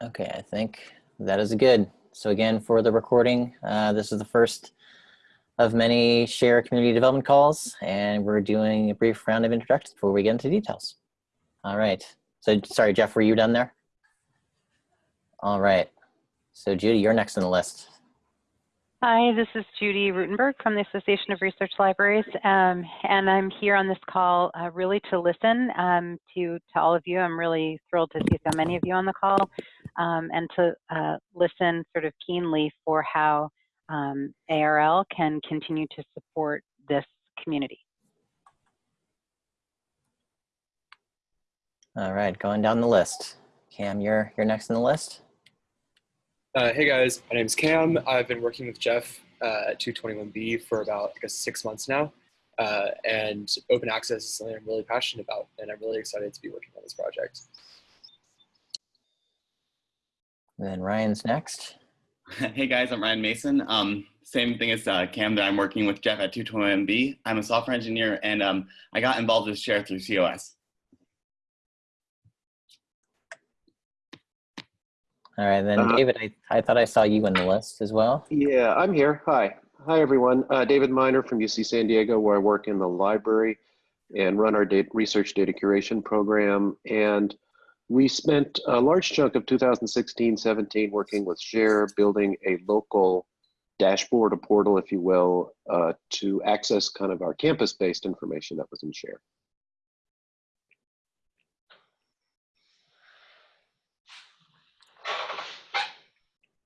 Okay, I think that is good. So again, for the recording, uh, this is the first of many share community development calls, and we're doing a brief round of introductions before we get into details. All right. So sorry, Jeff, were you done there? All right. So Judy, you're next on the list. Hi, this is Judy Rutenberg from the Association of Research Libraries, um, and I'm here on this call uh, really to listen um, to, to all of you. I'm really thrilled to see so many of you on the call um, and to uh, listen sort of keenly for how um, ARL can continue to support this community. All right, going down the list. Cam, you're, you're next in the list. Uh, hey guys, my name is Cam. I've been working with Jeff uh, at 221B for about I guess six months now. Uh, and open access is something I'm really passionate about and I'm really excited to be working on this project. And then Ryan's next. Hey guys, I'm Ryan Mason. Um, same thing as uh, Cam that I'm working with Jeff at 221B. I'm a software engineer and um, I got involved with Share through COS. All right, then Uh, David, I, I thought I saw you on the list as well. Yeah, I'm here. Hi. Hi, everyone. Uh, David Minor from UC San Diego, where I work in the library and run our data, research data curation program. And we spent a large chunk of 2016, 17 working with Share, building a local dashboard, a portal, if you will, uh, to access kind of our campus-based information that was in Share.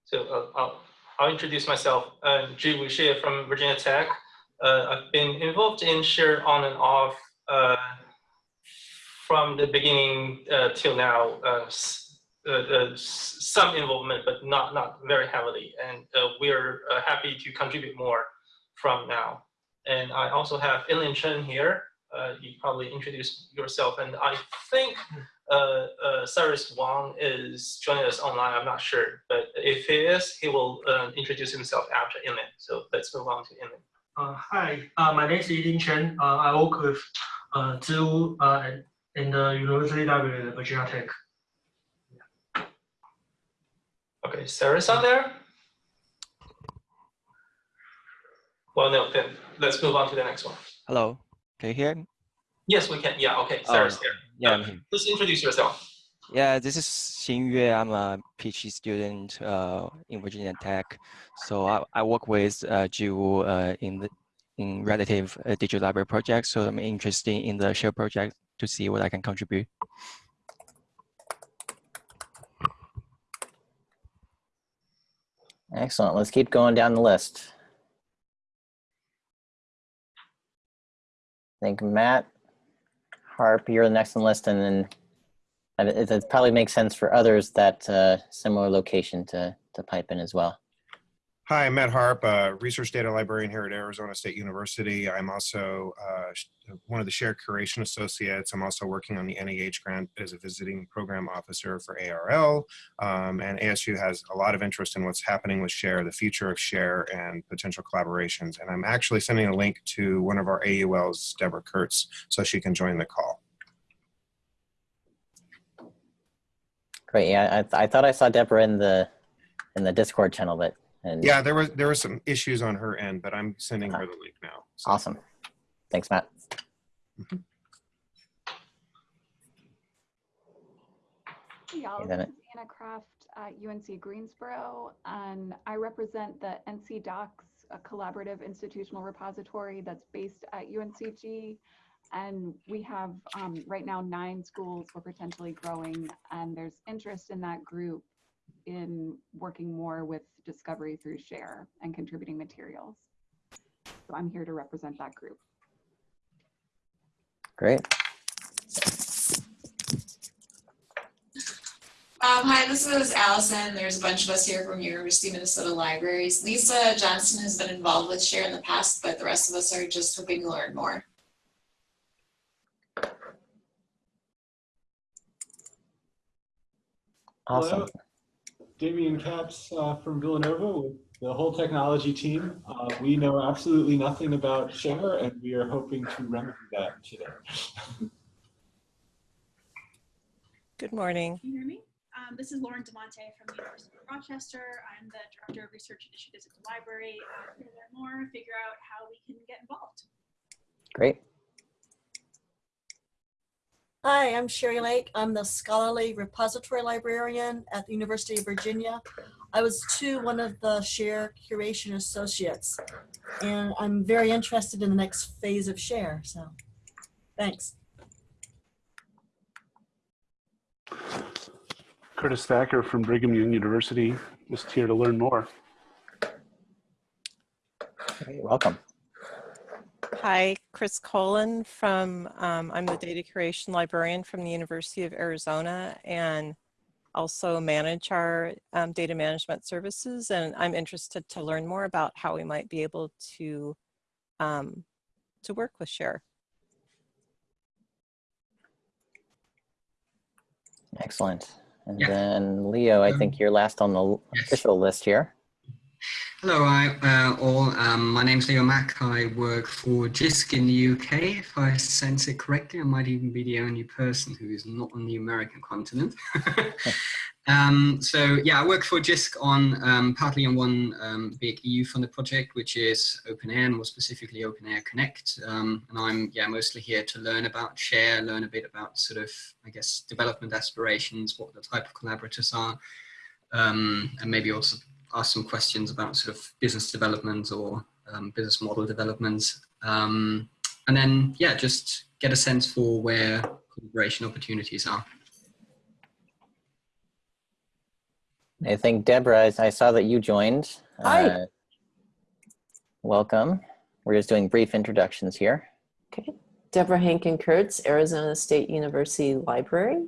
So uh, I'll, I'll introduce myself. Uh, Zhiwu Xie from Virginia Tech. Uh, I've been involved in Share on and off uh, from the beginning uh, till now. Uh, uh, some involvement, but not not very heavily. And we're happy to contribute more from now. And I also have Yinlin Chen here. you probably introduce yourself, and I think uh, uh, Cyrus Wang is joining us online. I'm not sure, but if he is, he will uh, introduce himself after Yinlin. So let's move on to. Uh, hi, uh, my name is Yinlin Chen. Uh, I work with uh, Zhu uh, in the University Library at Virginia Tech. Okay, Cyrus on there? Well, no, then let's move on to the next one. Hello, can you hear me? Yes, we can. Yeah, okay, Oh, Cyrus here. Yeah, Uh, I'm here. Please introduce yourself. Yeah, this is Xing Yue. I'm a PhD student uh, in Virginia Tech. So I, I work with uh, Zhiwu uh, in the in relative uh, digital library project. So I'm interested in the share project to see what I can contribute. Excellent. Let's keep going down the list. I think Matt Harp, you're the next on the list, and then it, it probably makes sense for others that uh, similar location to to pipe in as well. Hi, I'm Matt Harp, uh, research data librarian here at Arizona State University. I'm also uh, one of the Share Curation Associates. I'm also working on the NEH grant as a visiting program officer for ARL. Um, and ASU has a lot of interest in what's happening with Share, the future of Share, and potential collaborations. And I'm actually sending a link to one of our AULs, Deborah Kurtz, so she can join the call. Great. Yeah, I, I thought I saw Deborah in the in the Discord channel, but and Yeah, there was there were some issues on her end, but I'm sending her the link now. So- awesome. Thanks, Matt. Hey y'all, Hey, this Bennett. is Anna Craft at UNC Greensboro, and I represent the NC DOCKS, a collaborative institutional repository that's based at UNCG. And we have um, right now nine schools we're potentially growing, and there's interest in that group in working more with discovery through share and contributing materials. So I'm here to represent that group. Great. Um, hi, this is Allison. There's a bunch of us here from University of Minnesota Libraries. Lisa Johnson has been involved with Share in the past, but the rest of us are just hoping to learn more. Awesome. Hello, Damian Caps uh, from Villanova with the whole technology team. Uh, we know absolutely nothing about Share, and we are hoping to remedy that today. Good morning. Can you hear me? Um, this is Lauren Di Monte from the University of Rochester. I'm the Director of Research Initiatives at the library. I'm here to learn more, figure out how we can get involved. Great. Hi, I'm Sherry Lake. I'm the scholarly repository librarian at the University of Virginia. I was too one of the SHARE curation associates, and I'm very interested in the next phase of SHARE, so thanks. Curtis Thacker from Brigham Young University, just here to learn more. Great, welcome. Hi, Chris Kollen from, um, I'm the data curation librarian from the University of Arizona and also manage our um, data management services. And I'm interested to learn more about how we might be able to, um, to work with Share. Excellent. And Yeah. then Leo, I think you're last on the official list here. Hello, I, uh, all. Um, my name's Leo Mack. I work for JISC in the UK. If I sense it correctly, I might even be the only person who is not on the American continent. um, so yeah, I work for JISC on um, partly on one um, big EU-funded project, which is OpenAIRE, and more specifically OpenAIRE Connect. Um, and I'm yeah mostly here to learn about share, learn a bit about sort of I guess development aspirations, what the type of collaborators are, um, and maybe also ask some questions about sort of business development or um, business model development. Um, and then, yeah, just get a sense for where collaboration opportunities are. I think Deborah, I- I saw that you joined. Hi. Uh, welcome. We're just doing brief introductions here. Okay. Deborah Hankin Kurtz, Arizona State University Library.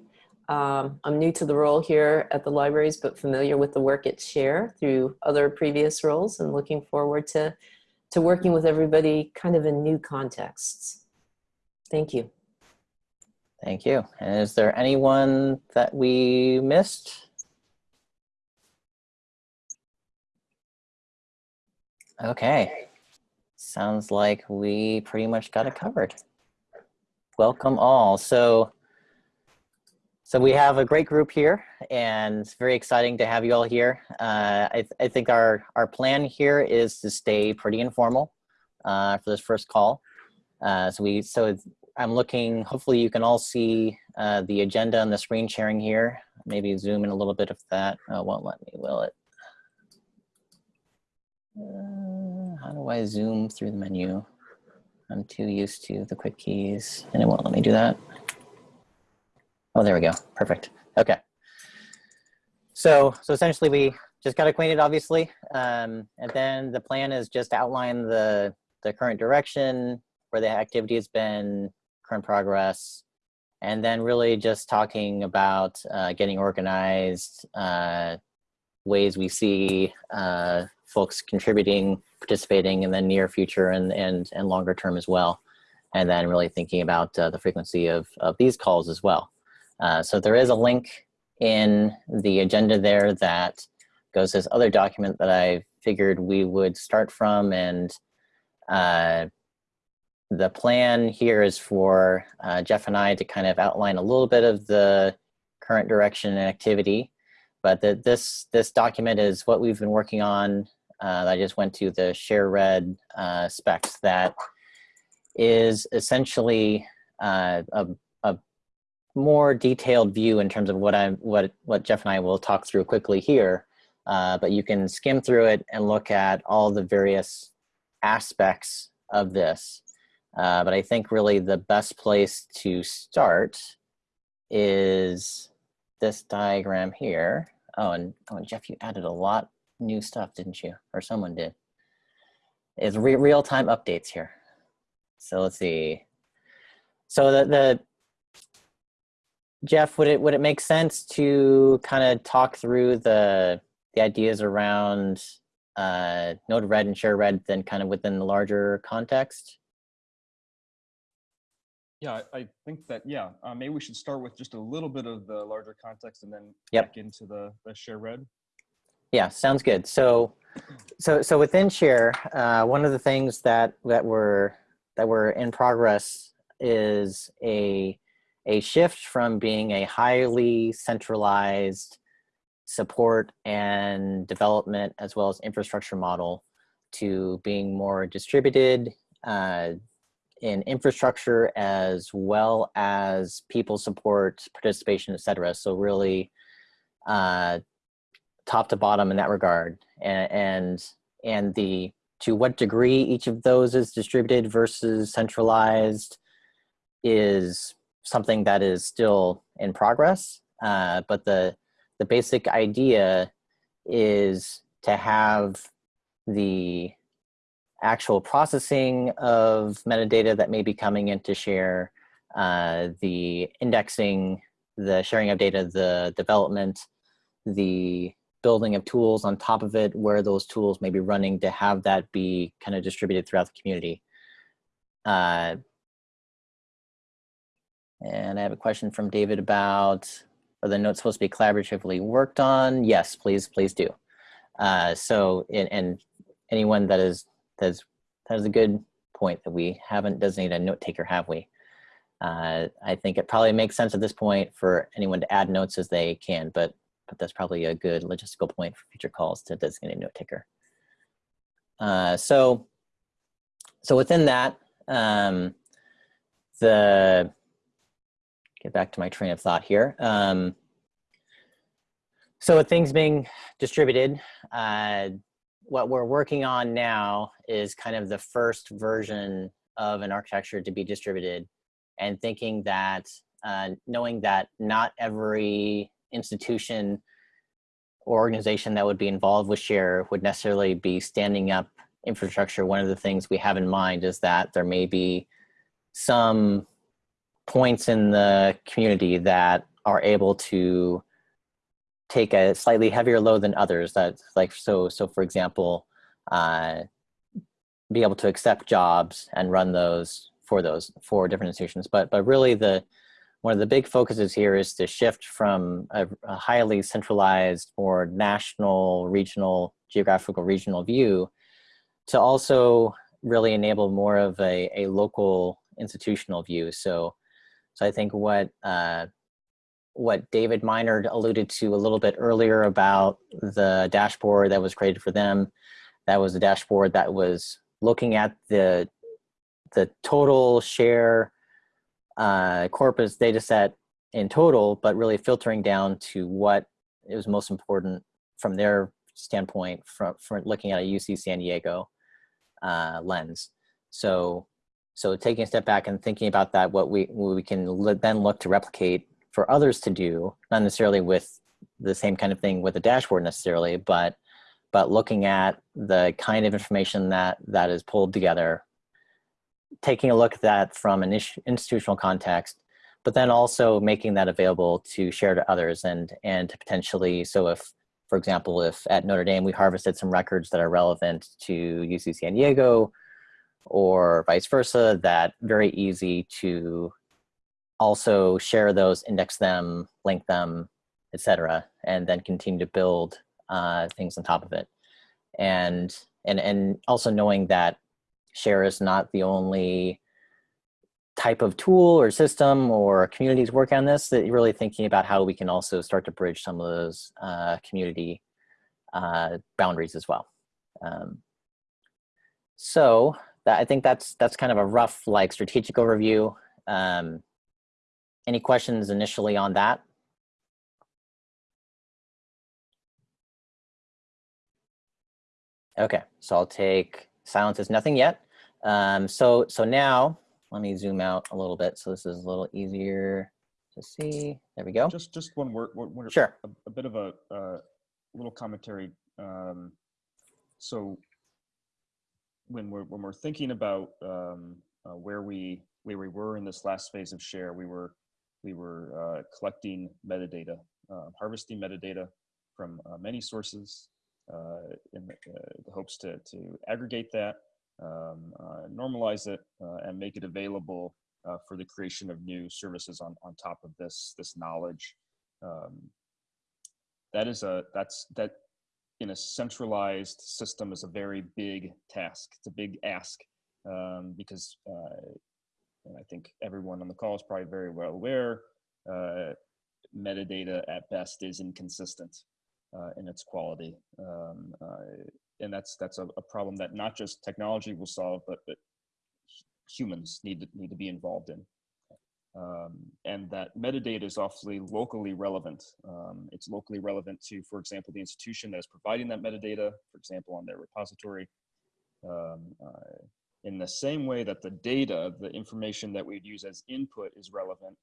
Um, I'm new to the role here at the libraries, but familiar with the work at Share through other previous roles and looking forward to, to working with everybody kind of in new contexts. Thank you. Thank you. And is there anyone that we missed? Okay. Sounds like we pretty much got it covered. Welcome all. So, so we have a great group here and it's very exciting to have you all here. Uh, I, th I think our, our plan here is to stay pretty informal uh, for this first call. Uh, so we, so I'm looking, hopefully you can all see uh, the agenda and the screen sharing here. Maybe zoom in a little bit of that. Oh, won't let me, will it? Uh, how do I zoom through the menu? I'm too used to the quick keys and it won't let me do that. Oh, there we go. Perfect. Okay. So, so essentially we just got acquainted, obviously. Um, and then the plan is just to outline the, the current direction, where the activity has been, current progress, and then really just talking about uh, getting organized, uh, ways we see uh, folks contributing, participating in the near future and, and, and longer term as well. And then really thinking about uh, the frequency of, of these calls as well. Uh, so there is a link in the agenda there that goes to this other document that I figured we would start from and uh, the plan here is for uh, Jeff and I to kind of outline a little bit of the current direction and activity, but this, this document is what we've been working on. Uh, I just went to the ShareRed uh, specs that is essentially uh, a more detailed view in terms of what I what what Jeff and I will talk through quickly here. Uh, but you can skim through it and look at all the various aspects of this. Uh, but I think really the best place to start is this diagram here. Oh, and, oh, and Jeff, you added a lot new stuff, didn't you? Or someone did. It's re real-time updates here. So let's see. So the, the Jeff, would it would it make sense to kind of talk through the the ideas around uh, Node-RED and Share Red, then kind of within the larger context? Yeah, I, I think that, yeah, uh, maybe we should start with just a little bit of the larger context and then Yep. back into the, the share Red. Yeah, sounds good. So, so so within Share, uh, one of the things that that were that were in progress is a a shift from being a highly centralized support and development as well as infrastructure model to being more distributed uh, in infrastructure as well as people support, participation, et cetera. So really uh, top to bottom in that regard. And, and, and the to what degree each of those is distributed versus centralized is something that is still in progress. Uh, but the, the basic idea is to have the actual processing of metadata that may be coming into share, uh, the indexing, the sharing of data, the development, the building of tools on top of it, where those tools may be running to have that be kind of distributed throughout the community. Uh, and I have a question from David about, are the notes supposed to be collaboratively worked on? Yes, please, please do. Uh, so, and, and anyone that is, that's, that is a good point that we haven't designated a note taker, have we? Uh, I think it probably makes sense at this point for anyone to add notes as they can, but but that's probably a good logistical point for future calls to designate a note taker. Uh, so, so within that, um, the get back to my train of thought here. Um, so with things being distributed, uh, what we're working on now is kind of the first version of an architecture to be distributed and thinking that, uh, knowing that not every institution or organization that would be involved with share would necessarily be standing up infrastructure. One of the things we have in mind is that there may be some points in the community that are able to take a slightly heavier load than others that like so so for example uh, be able to accept jobs and run those for those for different institutions but but really the one of the big focuses here is to shift from a, a highly centralized or national, regional, geographical regional view to also really enable more of a, a local institutional view. So, so I think what uh, what David Minor alluded to a little bit earlier about the dashboard that was created for them, that was a dashboard that was looking at the the total share uh, corpus data set in total, but really filtering down to what is most important from their standpoint from, from looking at a UC San Diego uh, lens. So, so taking a step back and thinking about that, what we, what we can then look to replicate for others to do, not necessarily with the same kind of thing with a dashboard necessarily, but but looking at the kind of information that that is pulled together taking a look at that from an institutional context, but then also making that available to share to others and, and to potentially, so if, for example, if at Notre Dame we harvested some records that are relevant to UC San Diego or vice versa, that very easy to also share those, index them, link them, etc., and then continue to build uh, things on top of it. And, and, and also knowing that share is not the only type of tool or system or communities work on this, that you're really thinking about how we can also start to bridge some of those uh, community uh, boundaries as well. Um, so that, I think that's that's kind of a rough like strategic overview. Um, any questions initially on that? Okay, so I'll take silence is nothing yet. Um, so, so now let me zoom out a little bit. So this is a little easier to see. There we go. Just, just one word. One, one, sure. A, a, bit of a uh, little commentary. Um, so when we're when we're thinking about um, uh, where we where we were in this last phase of share, we were we were uh, collecting metadata, uh, harvesting metadata from uh, many sources uh, in the, the, hopes to to aggregate that um, uh, normalize it uh, and make it available uh, for the creation of new services on, on top of this this knowledge. Um, that is a that's that in a centralized system is a very big task. It's a big ask um, because uh, and I think everyone on the call is probably very well aware uh, metadata at best is inconsistent. uh, in its quality. Um, uh, and that's that's a, a, problem that not just technology will solve, but that humans need to, need to be involved in. Um, and that metadata is awfully locally relevant. Um, it's locally relevant to, for example, the institution that is providing that metadata, for example, on their repository. Um, uh, in the same way that the data, the information that we'd use as input is relevant,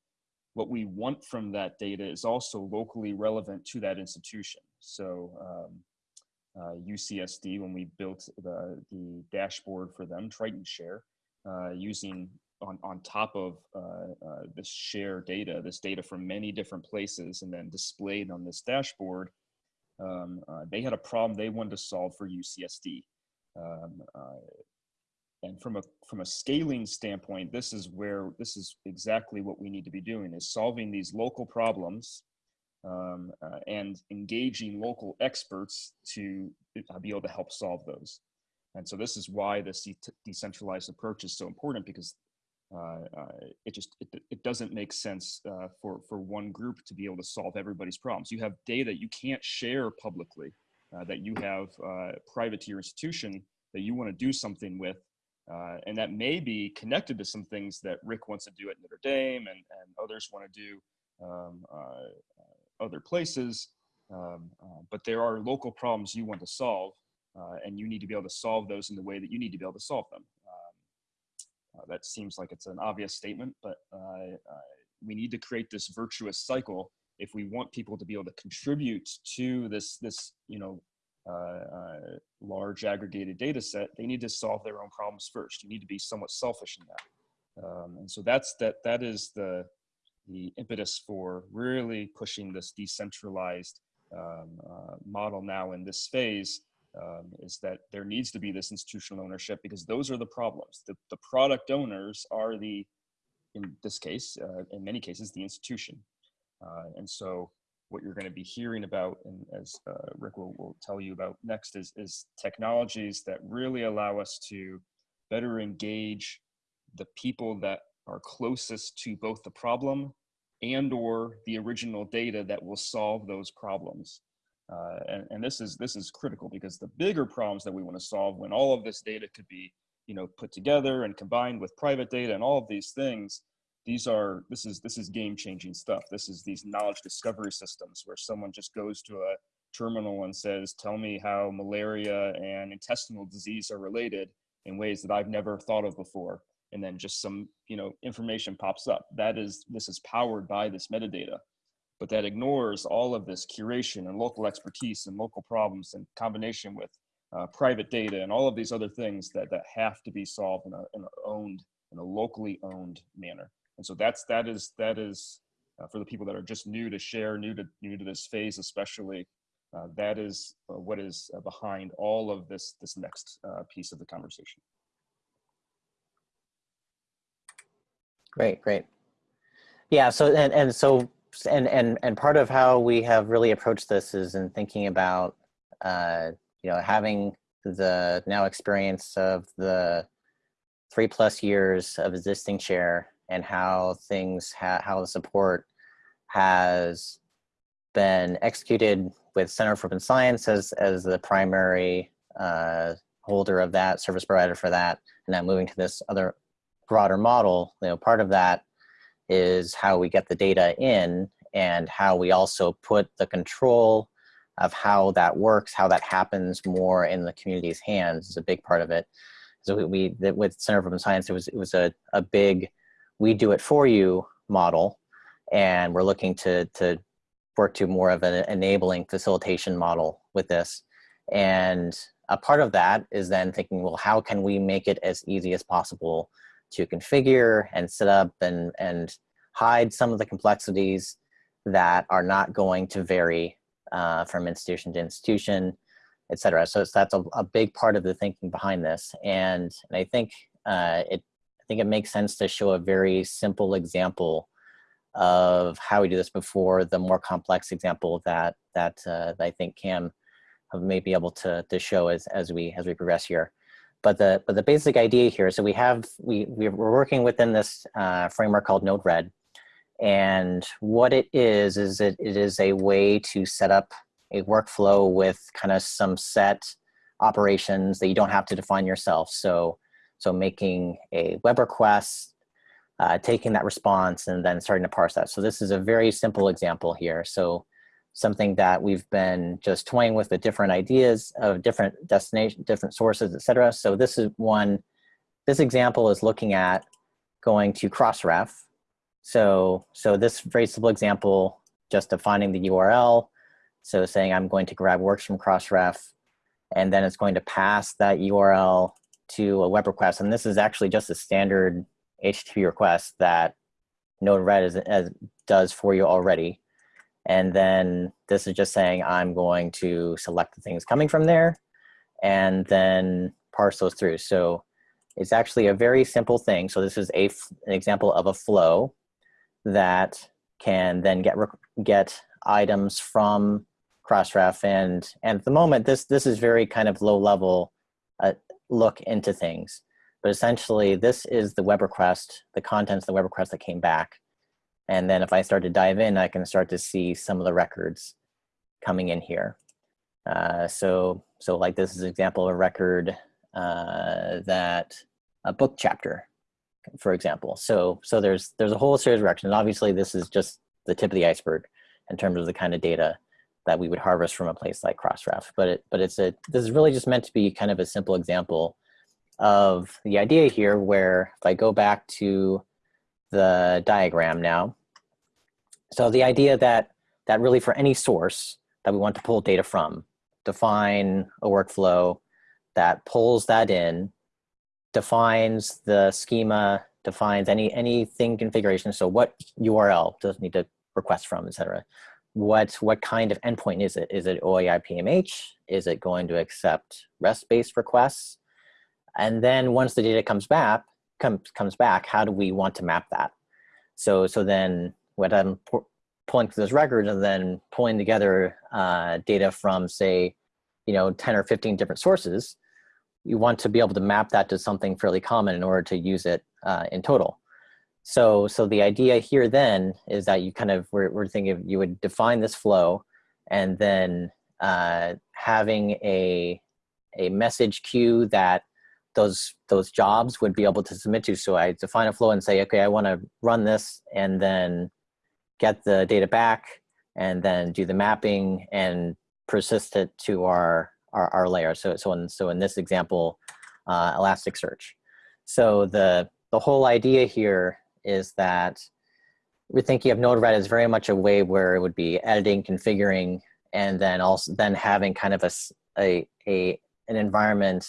what we want from that data is also locally relevant to that institution. So um, uh, UCSD, when we built the, the dashboard for them, Triton Share, uh, using on, on top of uh, uh, this share data, this data from many different places and then displayed on this dashboard, um, uh, they had a problem they wanted to solve for UCSD. Um, uh, and from a from a scaling standpoint, this is where this is exactly what we need to be doing is solving these local problems um, uh, and engaging local experts to be able to help solve those. And so this is why this de decentralized approach is so important because uh, uh, it just it, it doesn't make sense uh, for for one group to be able to solve everybody's problems. You have data you can't share publicly uh, that you have uh, private to your institution that you want to do something with, uh, and that may be connected to some things that Rick wants to do at Notre Dame and and others want to do um, other places. Um, but there are local problems you want to solve, and you need to be able to solve those in the way that you need to be able to solve them. Uh, that seems like it's an obvious statement, but uh, uh, we need to create this virtuous cycle if we want people to be able to contribute to this, this you know, large aggregated data set, they need to solve their own problems first. You need to be somewhat selfish in that. Um, and so that's that that is the the impetus for really pushing this decentralized um, uh, model now in this phase um, is that there needs to be this institutional ownership because those are the problems. The, the product owners are the, in this case, uh, in many cases, the institution. Uh, and so what you're going to be hearing about, and as uh, Rick will, will tell you about next, is, is technologies that really allow us to better engage the people that are closest to both the problem and or the original data that will solve those problems. Uh, and, and this is this is critical because the bigger problems that we want to solve when all of this data could be you know put together and combined with private data and all of these things these are this is this is game changing stuff. This is these knowledge discovery systems where someone just goes to a terminal and says tell me how malaria and intestinal disease are related in ways that i've never thought of before. And then just some you know information pops up. That is this is powered by this metadata but that ignores all of this curation and local expertise and local problems in combination with uh, private data and all of these other things that, that have to be solved in a, in a owned, in a locally owned manner. And so that's, that is, that is uh, for the people that are just new to share, new to, new to this phase especially, uh, that is uh, what is uh, behind all of this, this next uh, piece of the conversation. Great, great. Yeah, so, and, and so and and and part of how we have really approached this is in thinking about uh, you know having the now experience of the three plus years of existing share and how things ha how the support has been executed with Center for Open Science as as the primary uh, holder of that service provider for that, and now moving to this other broader model. You know, part of that is how we get the data in and how we also put the control of how that works, how that happens more in the community's hands is a big part of it. So we, we with Center for Open Science, it was, it was a, a big, we do it for you model. And we're looking to, to work to more of an enabling facilitation model with this. And a part of that is then thinking, well, how can we make it as easy as possible to configure and set up and, and hide some of the complexities that are not going to vary uh, from institution to institution, et cetera. So that's a, a, big part of the thinking behind this. And, and I think uh, it, I think it makes sense to show a very simple example of how we do this before the more complex example that that, uh, that I think Cam may be able to, to show as, as we as we progress here. But the but the basic idea here, so we have we we're working within this uh, framework called Node-RED, and what it is is it, it is a way to set up a workflow with kind of some set operations that you don't have to define yourself. So, so making a web request, uh, taking that response and then starting to parse that. So this is a very simple example here. So something that we've been just toying with the different ideas of different destination, different sources, etc. So this is one, this example is looking at going to Crossref. So, so this very simple example, just defining the URL. So saying I'm going to grab works from Crossref, and then it's going to pass that URL to a web request. And this is actually just a standard HTTP request that Node-RED does for you already. And then this is just saying I'm going to select the things coming from there and then parse those through. So it's actually a very simple thing. So this is a, an example of a flow that can then get, get items from Crossref. And, and at the moment, this, this is very kind of low level uh, look into things. But essentially, this is the web request, the contents of the web request that came back. And then if I start to dive in, I can start to see some of the records coming in here. Uh, so, so like this is an example of a record uh, that a book chapter, for example. So, so there's there's a whole series of records. And obviously, this is just the tip of the iceberg in terms of the kind of data that we would harvest from a place like Crossref. But it, but it's a this is really just meant to be kind of a simple example of the idea here, where if I go back to the diagram now. So the idea that, that really for any source that we want to pull data from, define a workflow that pulls that in, defines the schema, defines any anything configuration. So what URL does it need to request from, et cetera. What, what kind of endpoint is it? Is it OAI PMH? Is it going to accept REST-based requests? And then once the data comes back, comes comes back, how do we want to map that? So so then what I'm pulling through those records and then pulling together uh, data from say, you know, 10 or 15 different sources, you want to be able to map that to something fairly common in order to use it uh, in total. So, so the idea here then is that you kind of, we're, we're thinking you would define this flow and then uh, having a, a message queue that those those jobs would be able to submit to. So I define a flow and say, okay, I want to run this and then get the data back and then do the mapping and persist it to our our, our layer. So so in so in this example, uh, Elasticsearch. So the the whole idea here is that we're thinking of Node-RED as very much a way where it would be editing, configuring, and then also then having kind of a, a, a an environment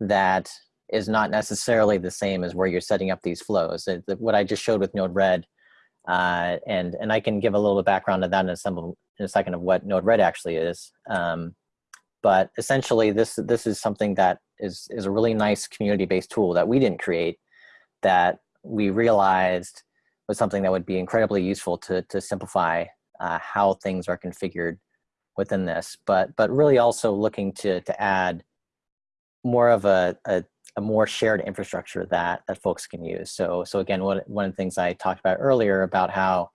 that is not necessarily the same as where you're setting up these flows. what I just showed with Node-RED, uh, and, and I can give a little background to that in in a second of what Node-RED actually is. Um, but essentially, this, this is something that is, is a really nice community-based tool that we didn't create that we realized was something that would be incredibly useful to, to simplify uh, how things are configured within this, but, but really also looking to, to add more of a, a, a, more shared infrastructure that, that folks can use. So, so again, one, one of the things I talked about earlier about how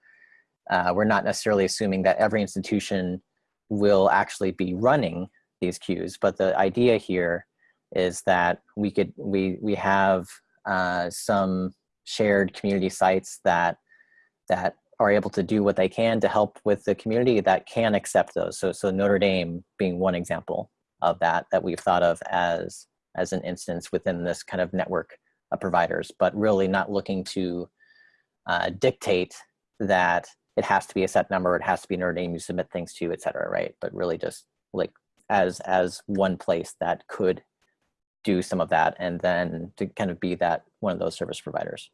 uh, we're not necessarily assuming that every institution will actually be running these queues, but the idea here is that we could we we have uh, some shared community sites that that are able to do what they can to help with the community that can accept those. So so Notre Dame being one example of that that we've thought of as as an instance within this kind of network of providers, but really not looking to uh, dictate that it has to be a set number, it has to be Notre Dame you submit things to, et cetera, right? But really just like as as one place that could do some of that and then to kind of be that one of those service providers.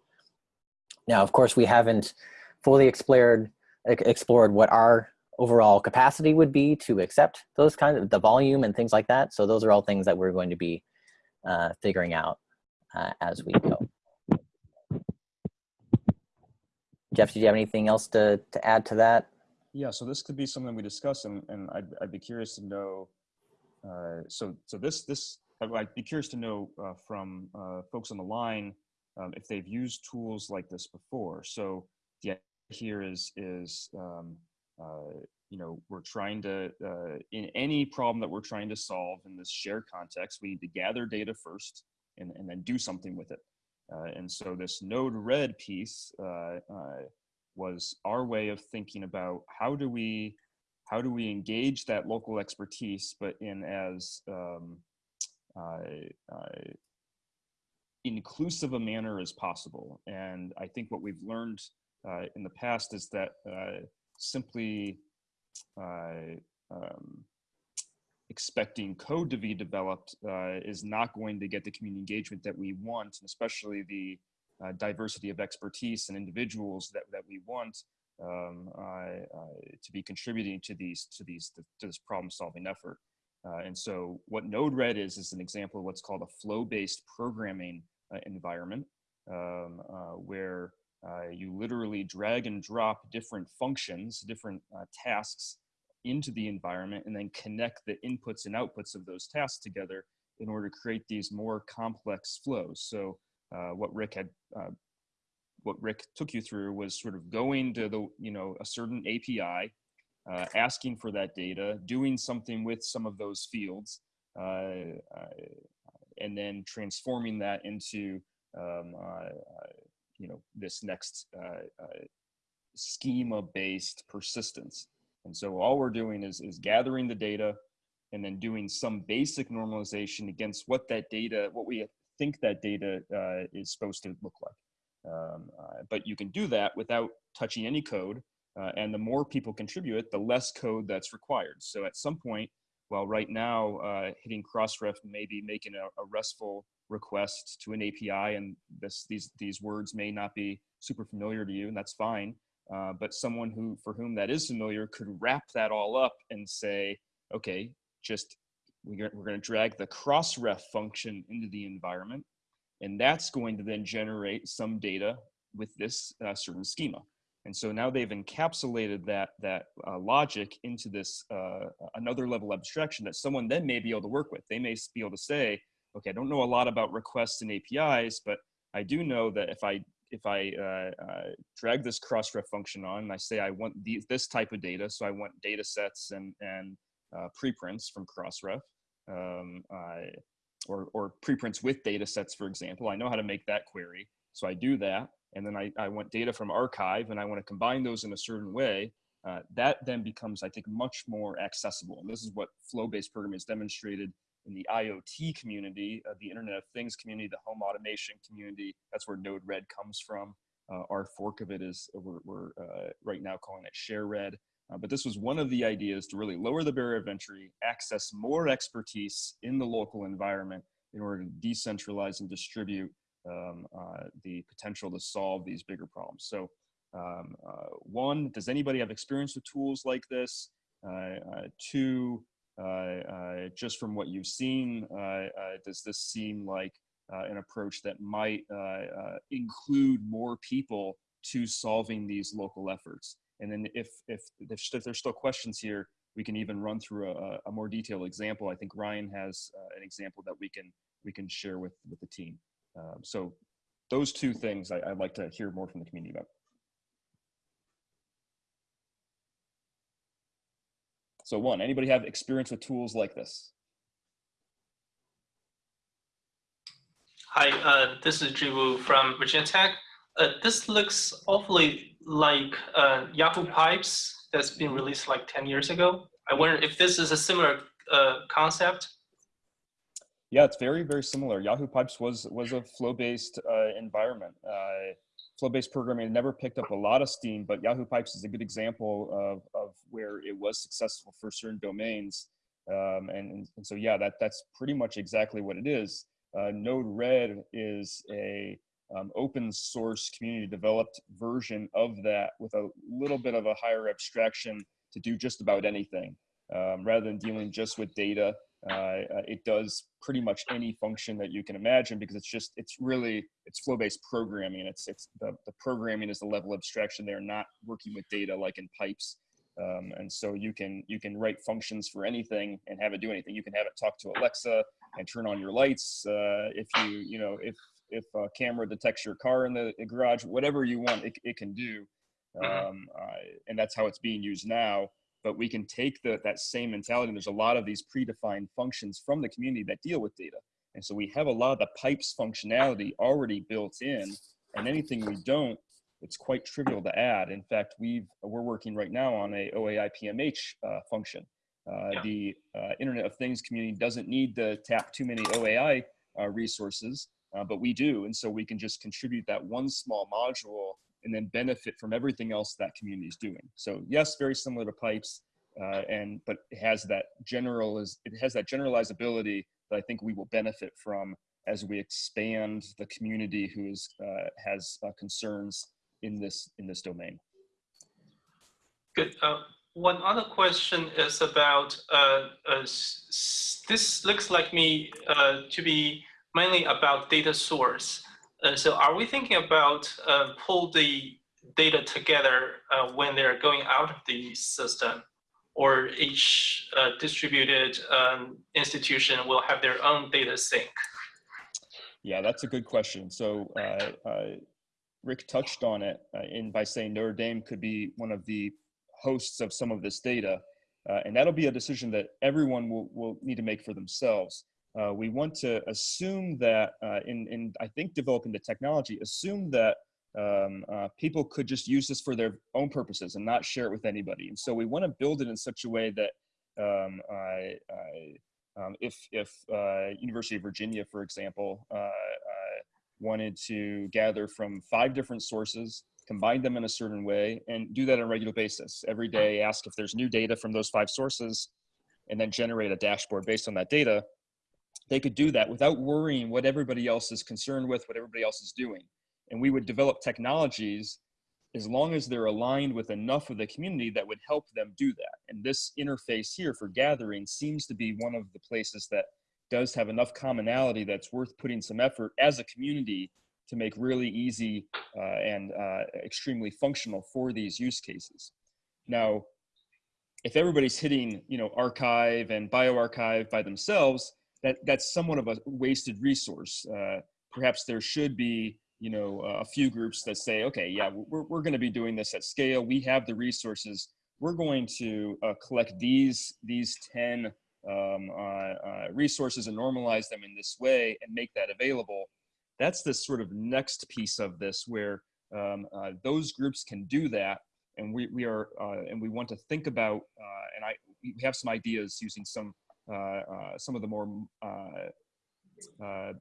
Now, of course, we haven't fully explored explored what our overall capacity would be to accept those kinds of the volume and things like that. So those are all things that we're going to be uh, figuring out uh, as we go. Jeff, did you have anything else to, to add to that? Yeah, so this could be something we discuss, and, and I'd, I'd be curious to know. Uh, so, so this this I'd be curious to know uh, from uh, folks on the line um, if they've used tools like this before. So the idea here is is um, uh, you know, we're trying to, uh, in any problem that we're trying to solve in this shared context, we need to gather data first and, and then do something with it. Uh, and so this Node-RED piece uh, uh, was our way of thinking about how do we how do we engage that local expertise, but in as um, uh, uh, inclusive a manner as possible. And I think what we've learned uh, in the past is that simply um, expecting code to be developed uh, is not going to get the community engagement that we want, and especially the uh, diversity of expertise and individuals that, that we want um, uh, to be contributing to these to these to this problem solving effort. Uh, and so what Node-RED is is an example of what's called a flow-based programming uh, environment, um, uh, where you literally drag and drop different functions, different tasks into the environment and then connect the inputs and outputs of those tasks together in order to create these more complex flows. So uh, what Rick had, uh, what Rick took you through was sort of going to the, you know, a certain API, uh, asking for that data, doing something with some of those fields, uh, uh, and then transforming that into, um, uh, you know, this next schema-based persistence. And so all we're doing is, is gathering the data and then doing some basic normalization against what that data, what we think that data uh, is supposed to look like. Um, uh, but you can do that without touching any code. Uh, and the more people contribute, the less code that's required. So at some point, well, right now, uh, hitting Crossref may be making a, a, RESTful request to an API, and this, these, these words may not be super familiar to you, and that's fine. Uh, but someone who for whom that is familiar could wrap that all up and say, okay, just we're, we're going to drag the crossref function into the environment, and that's going to then generate some data with this uh, certain schema. And so now they've encapsulated that that uh, logic into this uh, another level of abstraction that someone then may be able to work with. They may be able to say, okay, I don't know a lot about requests and APIs, but I do know that if I if I uh, uh, drag this crossref function on and I say I want the, this type of data, so I want data sets and, and uh, preprints from crossref, um, or, or preprints with data sets, for example, I know how to make that query. So I do that, and then I, I want data from arXiv, and I want to combine those in a certain way. Uh, that then becomes, I think, much more accessible. And this is what flow-based programming has demonstrated in the IoT community, uh, the Internet of Things community, the home automation community. That's where Node-RED comes from. Uh, our fork of it is uh, we're, we're uh, right now calling it ShareRed. Uh, but this was one of the ideas to really lower the barrier of entry, access more expertise in the local environment in order to decentralize and distribute um, uh, the potential to solve these bigger problems. So um, one, does anybody have experience with tools like this? two, just from what you've seen, uh, does this seem like an approach that might include more people to solving these local efforts? And then if, if, if, there's still questions here, we can even run through a, a more detailed example. I think Ryan has uh, an example that we can we can share with with the team. Um, so those two things I, would like to hear more from the community about. So one, anybody have experience with tools like this? Hi, uh, this is Zhiwu from Virginia Tech. Uh, this looks awfully like uh, Yahoo Pipes that's been released like 10 years ago. I wonder if this is a similar uh, concept. Yeah, it's very, very similar. Yahoo Pipes was was a flow-based uh, environment. Uh, flow-based programming never picked up a lot of steam, but Yahoo Pipes is a good example of, of where it was successful for certain domains. Um, and, and so, yeah, that, that's pretty much exactly what it is. Uh, Node-RED is a um, open source community developed version of that with a little bit of a higher abstraction to do just about anything. Um, rather than dealing just with data uh, uh, it does pretty much any function that you can imagine because it's just it's really it's flow-based programming. It's it's the, the programming is the level of abstraction. They're not working with data like in pipes. Um, and so you can you can write functions for anything and have it do anything. You can have it talk to alexa and turn on your lights uh, if you you know if if a camera detects your car in the garage whatever you want it, it can do. Mm-hmm. um, uh, and that's how it's being used now but we can take the, that same mentality. And there's a lot of these predefined functions from the community that deal with data. And so we have a lot of the pipes functionality already built in and anything we don't, it's quite trivial to add. In fact, we've, we're working right now on a OAI PMH uh, function. Uh, yeah. The uh, Internet of Things community doesn't need to tap too many OAI uh, resources, uh, but we do. And so we can just contribute that one small module and then benefit from everything else that community is doing. So yes, very similar to pipes, uh, and but it has that general is it has that generalizability that I think we will benefit from as we expand the community who is uh, has uh, concerns in this in this domain. Good. Uh, one other question is about uh, uh, this looks like me to be mainly about data source. Uh, so are we thinking about uh, pull the data together uh, when they're going out of the system or each uh, distributed um, institution will have their own data sync? Yeah, that's a good question. So uh, Rick touched on it in by saying Notre Dame could be one of the hosts of some of this data. and that'll be a decision that everyone will, will need to make for themselves uh, we want to assume that uh, in, in, I think, developing the technology, assume that um, uh, people could just use this for their own purposes and not share it with anybody. And so we want to build it in such a way that um, I, I, um, if, if uh, University of Virginia, for example, uh, uh, wanted to gather from five different sources, combine them in a certain way, and do that on a regular basis. Every day, ask if there's new data from those five sources, and then generate a dashboard based on that data they could do that without worrying what everybody else is concerned with, what everybody else is doing. And we would develop technologies as long as they're aligned with enough of the community that would help them do that. And this interface here for gathering seems to be one of the places that does have enough commonality that's worth putting some effort as a community to make really easy uh, and uh, extremely functional for these use cases. Now, if everybody's hitting, you know, arXiv and bioRxiv by themselves, that that's somewhat of a wasted resource. Uh, perhaps there should be you know a few groups that say, okay, yeah, we're we're going to be doing this at scale. We have the resources. We're going to uh, collect these these ten um, uh, uh, resources and normalize them in this way and make that available. That's the sort of next piece of this where um, uh, those groups can do that and we, we are uh, and we want to think about uh, and I we have some ideas using some some of the more uh,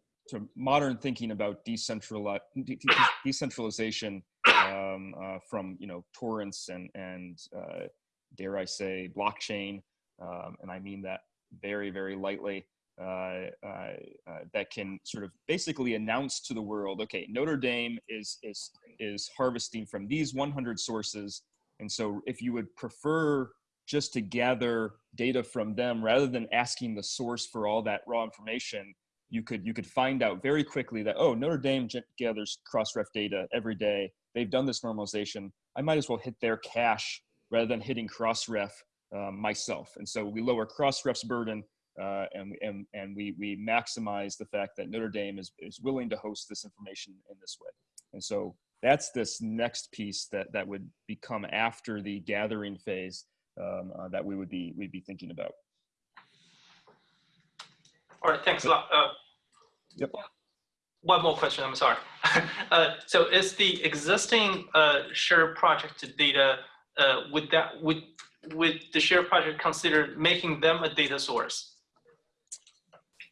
modern thinking about decentrali de decentralization um, from you know torrents and and dare I say blockchain, um, and I mean that very very lightly. Uh, uh, uh, that can sort of basically announce to the world, okay, Notre Dame is is is harvesting from these 100 sources, and so if you would prefer just to gather data from them rather than asking the source for all that raw information you could you could find out very quickly that oh Notre Dame gathers crossref data every day. They've done this normalization. I might as well hit their cache rather than hitting crossref um, myself. And so we lower crossref's burden uh, and, and, and we, we maximize the fact that Notre Dame is, is willing to host this information in this way. And so that's this next piece that, that would become after the gathering phase um, uh, that we would be we'd be thinking about. All right, thanks a lot. Uh, yep. One more question, I'm sorry. uh, so is the existing uh, share project data, uh, would that, would, would the share project consider making them a data source?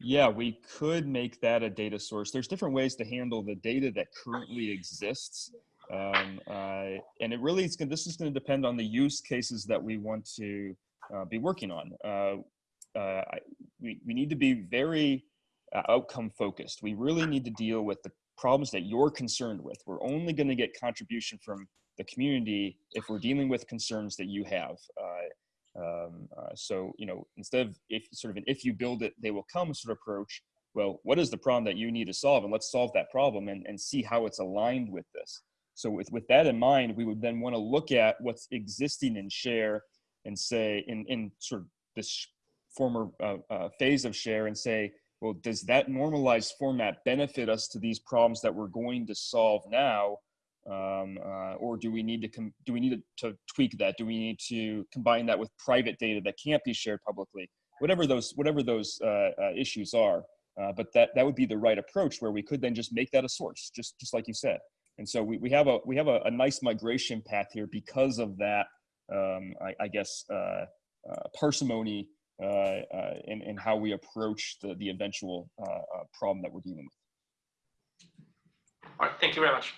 Yeah, we could make that a data source. There's different ways to handle the data that currently exists. Um, uh, and it really is this is going to depend on the use cases that we want to uh, be working on. Uh, uh we, we need to be very uh, outcome focused. We really need to deal with the problems that you're concerned with. We're only going to get contribution from the community if we're dealing with concerns that you have. Uh, um, so, you know, instead of if sort of an if you build it, they will come sort of approach, well, what is the problem that you need to solve? And let's solve that problem and, and see how it's aligned with this. So with, with that in mind, we would then want to look at what's existing in share and say in, in sort of this former uh, uh, phase of share and say, well, does that normalized format benefit us to these problems that we're going to solve now? Um, uh, or do we need to do we need to, to tweak that? Do we need to combine that with private data that can't be shared publicly? Whatever those whatever those uh, uh, issues are, uh, but that that would be the right approach where we could then just make that a source, just just like you said. And so we, we have a we have a, a nice migration path here because of that. Um, I, I, guess uh, uh, parsimony in in how we approach the the eventual problem that we're dealing with. All right, thank you very much.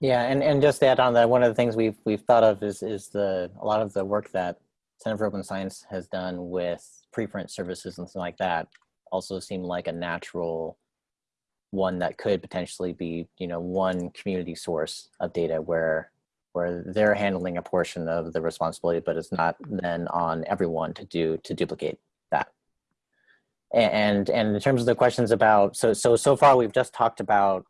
Yeah, and, and just to add on that, one of the things we've we've thought of is is the a lot of the work that Center for Open Science has done with preprint services and things like that also seem like a natural one that could potentially be, you know, one community source of data where where they're handling a portion of the responsibility, but it's not then on everyone to do to duplicate that. And and in terms of the questions about so so so far we've just talked about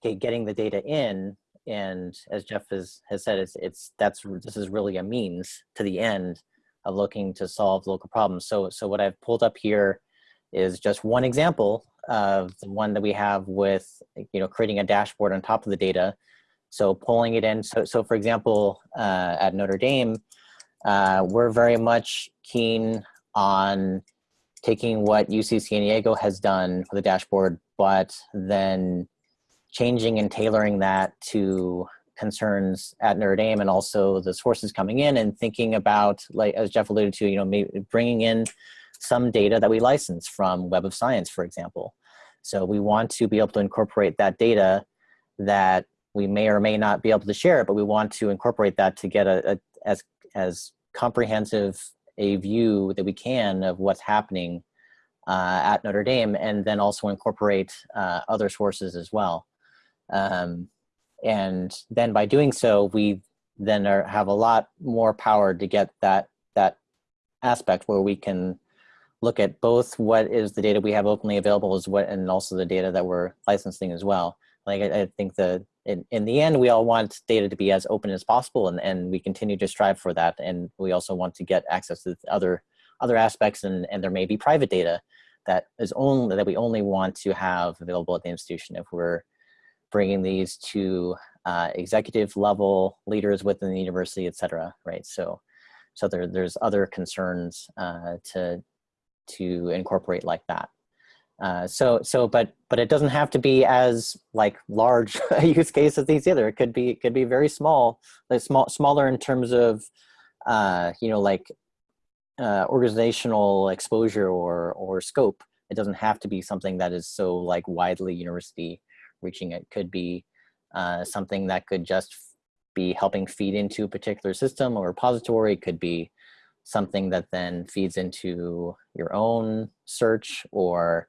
okay, getting the data in and as Jeff has, has said, it's, it's that's this is really a means to the end of looking to solve local problems. So, so what I've pulled up here is just one example of the one that we have with, you know, creating a dashboard on top of the data. So pulling it in. So, so for example, uh, at Notre Dame, uh, we're very much keen on taking what UC San Diego has done for the dashboard, but then changing and tailoring that to concerns at Notre Dame and also the sources coming in and thinking about, like as Jeff alluded to, you know, maybe bringing in some data that we license from Web of Science, for example. So we want to be able to incorporate that data that we may or may not be able to share, but we want to incorporate that to get a, a as as comprehensive a view that we can of what's happening uh, at Notre Dame, and then also incorporate uh, other sources as well. Um, and then by doing so, we then are, have a lot more power to get that, that aspect where we can look at both what is the data we have openly available as what, and also the data that we're licensing as well. Like I, I think that in, in the end, we all want data to be as open as possible and, and we continue to strive for that. And we also want to get access to other, other aspects and, and there may be private data that is only, that we only want to have available at the institution if we're bringing these to uh, executive level leaders within the university, et cetera, right? So, so there, there's other concerns uh, to, to incorporate like that. Uh, so, so, but, but it doesn't have to be as like large a use case as these either. It could be, it could be very small, like small, smaller in terms of, uh, you know, like uh, organizational exposure or, or scope. It doesn't have to be something that is so like widely university reaching it could be uh, something that could just be helping feed into a particular system or repository. It could be something that then feeds into your own search or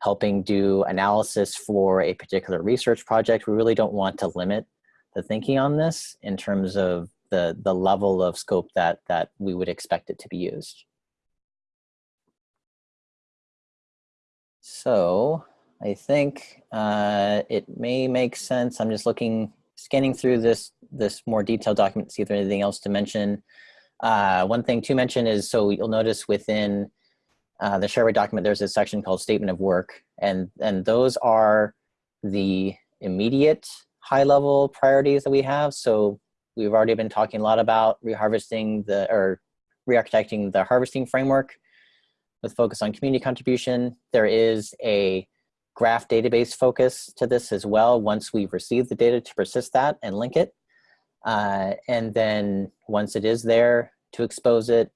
helping do analysis for a particular research project. We really don't want to limit the thinking on this in terms of the, the level of scope that, that we would expect it to be used. So I think uh, it may make sense. I'm just looking, scanning through this this more detailed document to see if there's anything else to mention. Uh, one thing to mention is, so you'll notice within uh, the ShareRed document, there's a section called Statement of Work, and and those are the immediate high-level priorities that we have. So we've already been talking a lot about reharvesting the or re-architecting the harvesting framework with focus on community contribution. There is a graph database focus to this as well once we've received the data to persist that and link it. Uh, and then once it is there to expose it,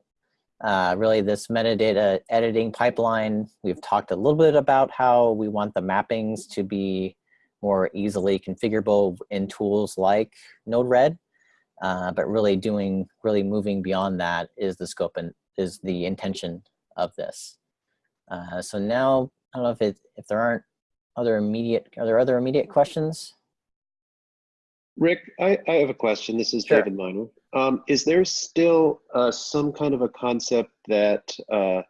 uh, really this metadata editing pipeline, we've talked a little bit about how we want the mappings to be more easily configurable in tools like Node-RED, uh, but really doing, really moving beyond that is the scope and is the intention of this. Uh, so now, I don't know if it, if there aren't other immediate, are there other immediate questions? Rick, I, I have a question. This is Sure. David Minor. Um, is there still uh, some kind of a concept that uh,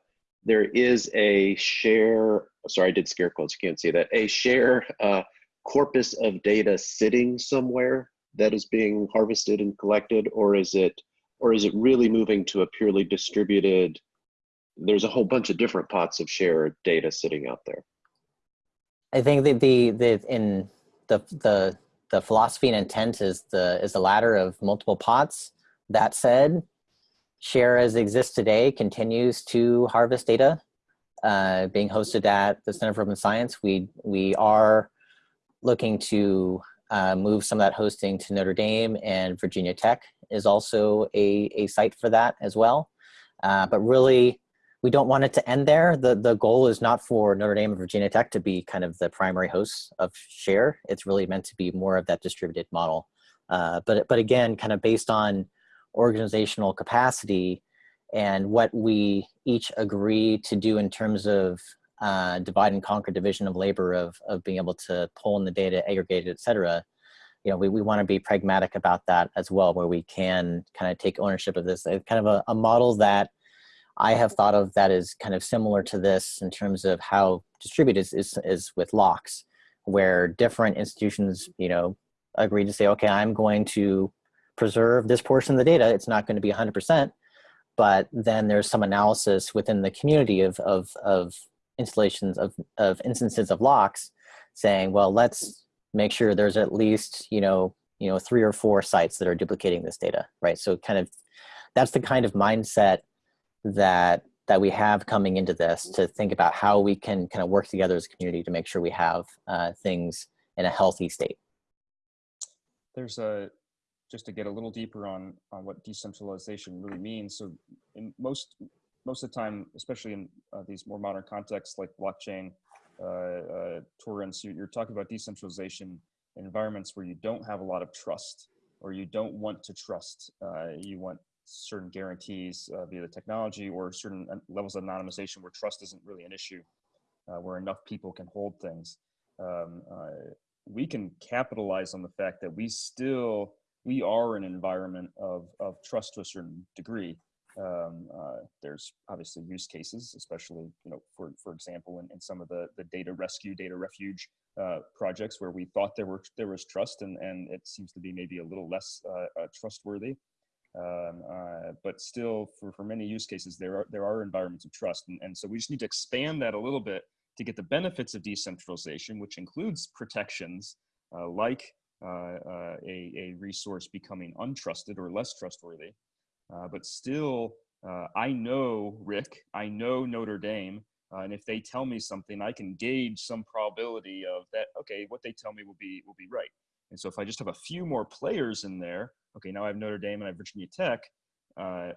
there is a share, sorry, I did scare quotes, you can't see that, a share uh, corpus of data sitting somewhere that is being harvested and collected, or is it, or is it really moving to a purely distributed, there's a whole bunch of different pots of shared data sitting out there? I think that the, the in the, the the philosophy and intent is the is the latter of multiple pots. That said, Share as exists today continues to harvest data, uh, being hosted at the Center for Open Science. We we are looking to uh, move some of that hosting to Notre Dame and Virginia Tech is also a, a site for that as well. Uh, but really, we don't want it to end there. The, the goal is not for Notre Dame and Virginia Tech to be kind of the primary hosts of share. It's really meant to be more of that distributed model. Uh, but, but again, kind of based on organizational capacity and what we each agree to do in terms of uh, divide and conquer division of labor of, of being able to pull in the data, aggregate it, et cetera, you know, we, we want to be pragmatic about that as well, where we can kind of take ownership of this. It's kind of a, a model that I have thought of that is kind of similar to this in terms of how distributed is, is, is with LOCKSS, where different institutions, you know, agree to say, okay, I'm going to preserve this portion of the data. It's not going to be 100%, but then there's some analysis within the community of, of, of installations of, of instances of LOCKSS saying, well, let's make sure there's at least, you know, you know, three or four sites that are duplicating this data, right? So kind of, that's the kind of mindset that that we have coming into this to think about how we can kind of work together as a community to make sure we have uh, things in a healthy state. There's a, just to get a little deeper on, on what decentralization really means. So in most, most of the time, especially in uh, these more modern contexts like blockchain, uh, uh, Torrents, you're talking about decentralization in environments where you don't have a lot of trust or you don't want to trust. Uh, you want certain guarantees uh, via the technology or certain uh, levels of anonymization where trust isn't really an issue, uh, where enough people can hold things. Um, we can capitalize on the fact that we still, we are in an environment of, of trust to a certain degree. Um, uh, there's obviously use cases, especially, you know, for, for example, in, in some of the, the data rescue, data refuge uh, projects where we thought there were there was trust and, and it seems to be maybe a little less uh, uh trustworthy. Um, uh, but still, for, for many use cases, there are, there are environments of trust. And, and so we just need to expand that a little bit to get the benefits of decentralization, which includes protections uh, like a, a resource becoming untrusted or less trustworthy. Uh, but still, uh, I know Rick, I know Notre Dame, uh, and if they tell me something, I can gauge some probability of that. Okay, what they tell me will be will be right. And so if I just have a few more players in there, okay, now I have Notre Dame and I have Virginia Tech. Uh,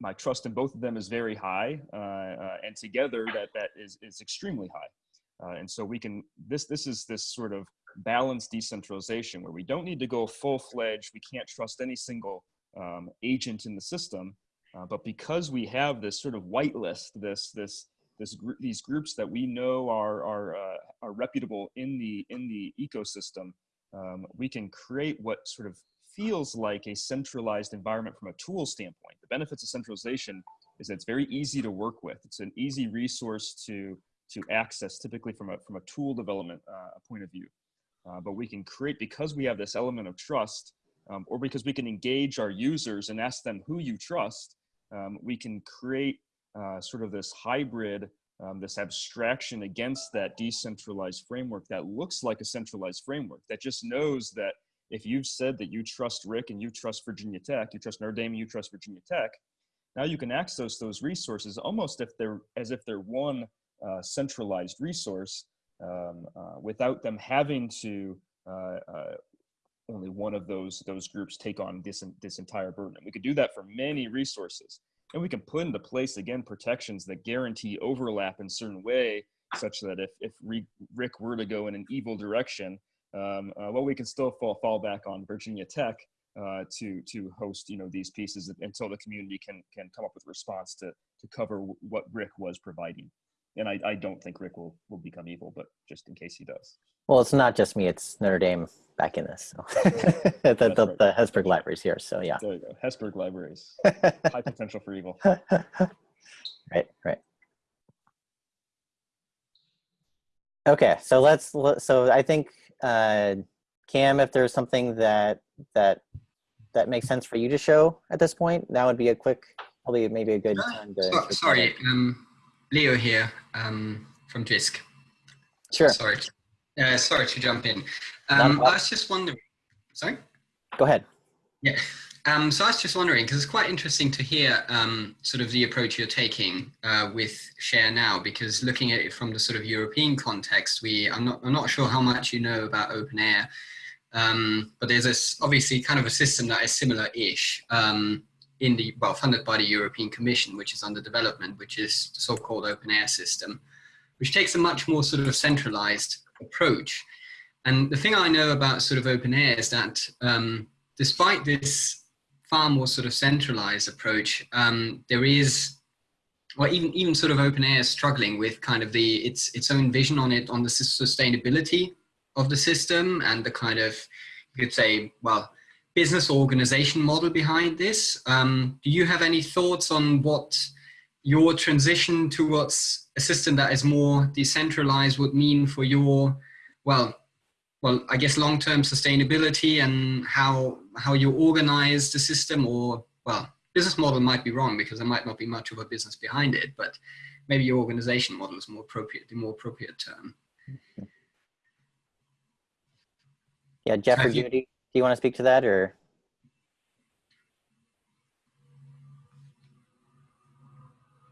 my trust in both of them is very high, uh, uh, and together that that is is extremely high. and so we can this this is this sort of balanced decentralization where we don't need to go full fledged. We can't trust any single um, agent in the system. Uh, but because we have this sort of whitelist, this this this gr these groups that we know are are uh, are reputable in the in the ecosystem, um, we can create what sort of feels like a centralized environment from a tool standpoint. The benefits of centralization is that it's very easy to work with. It's an easy resource to to access, typically from a from a tool development uh, point of view. Uh, but we can create because we have this element of trust um, or because we can engage our users and ask them who you trust, um, we can create uh, sort of this hybrid, um, this abstraction against that decentralized framework that looks like a centralized framework that just knows that if you've said that you trust Rick and you trust Virginia Tech, you trust Notre Dame, you trust Virginia Tech, now you can access those resources almost if they're as if they're one uh, centralized resource um, uh, without them having to uh, uh only one of those those groups take on this this entire burden. And we could do that for many resources, and we can put into place again protections that guarantee overlap in certain way, such that if if Rick were to go in an evil direction, um, uh, well, we can still fall fall back on Virginia Tech uh, to to host you know these pieces until the community can can come up with a response to to cover what Rick was providing. And I, I don't think Rick will will become evil, but just in case he does. Well, it's not just me; it's Notre Dame back in this. So. the, the, right. the Hesburgh Libraries here. So yeah. There you go. Hesburgh Libraries. High potential for evil. right, right. Okay, so let's, so I think, uh, Cam, if there's something that, that, that makes sense for you to show at this point, that would be a quick, probably maybe a good uh, time to. So, sorry, um, Leo here um, from JISC. Sure. Sorry. Uh, sorry to jump in. Um, I was just wondering. Sorry. Go ahead. Yeah. Um, so I was just wondering because it's quite interesting to hear um, sort of the approach you're taking uh, with Share Now. Because looking at it from the sort of European context, we I'm not I'm not sure how much you know about OpenAIRE, um, but there's this obviously kind of a system that is similar-ish um, in the well funded by the European Commission, which is under development, which is the so-called OpenAIRE system, which takes a much more sort of centralized approach. And the thing I know about sort of OpenAIRE is that um, despite this far more sort of centralized approach, um, there is, well, even even sort of OpenAIRE is struggling with kind of the its its own vision on it on the sustainability of the system and the kind of you could say, well, business organization model behind this. Um, do you have any thoughts on what your transition towards a system that is more decentralized would mean for your, well, well, I guess long-term sustainability and how how you organize the system, or well, business model might be wrong because there might not be much of a business behind it, but maybe your organization model is more appropriate, the more appropriate term. Yeah, Jeff or Have you- Judy, do you want to speak to that or?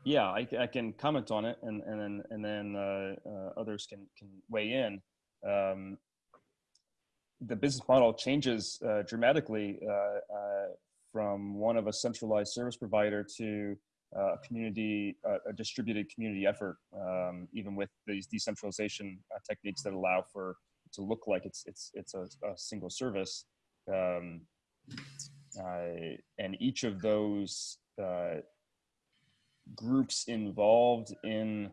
Yeah, I, I can comment on it, and and then and then uh, uh, others can can weigh in. Um, the business model changes uh, dramatically uh, uh, from one of a centralized service provider to uh, a community, a distributed community effort. Um, even with these decentralization techniques that allow for to look like it's it's it's a, a single service, um, uh, and each of those uh, groups involved in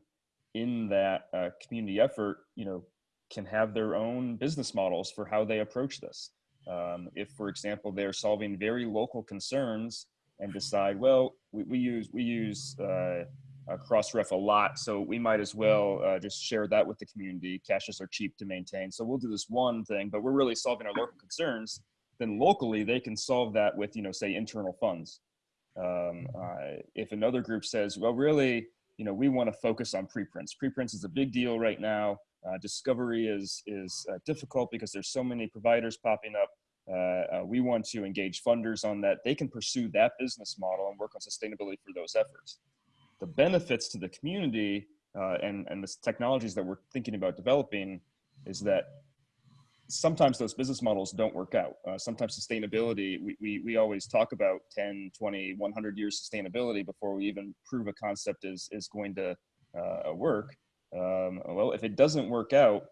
in that uh, community effort, you know, can have their own business models for how they approach this. Um, if, for example, they're solving very local concerns and decide, well, we, we use we use uh, Crossref a lot, so we might as well uh, just share that with the community. Caches are cheap to maintain, so we'll do this one thing, but we're really solving our local concerns. Then locally, they can solve that with, you know, say internal funds. Um, uh, if another group says, well, really, you know, we want to focus on preprints. Preprints is a big deal right now. Uh, discovery is is uh, difficult because there's so many providers popping up. Uh, uh, we want to engage funders on that. They can pursue that business model and work on sustainability for those efforts. The benefits to the community uh, and and the technologies that we're thinking about developing is that sometimes those business models don't work out. Uh, sometimes sustainability, we, we, we always talk about 10, 20, 100 years sustainability before we even prove a concept is, is going to uh, work. Um, well, if it doesn't work out,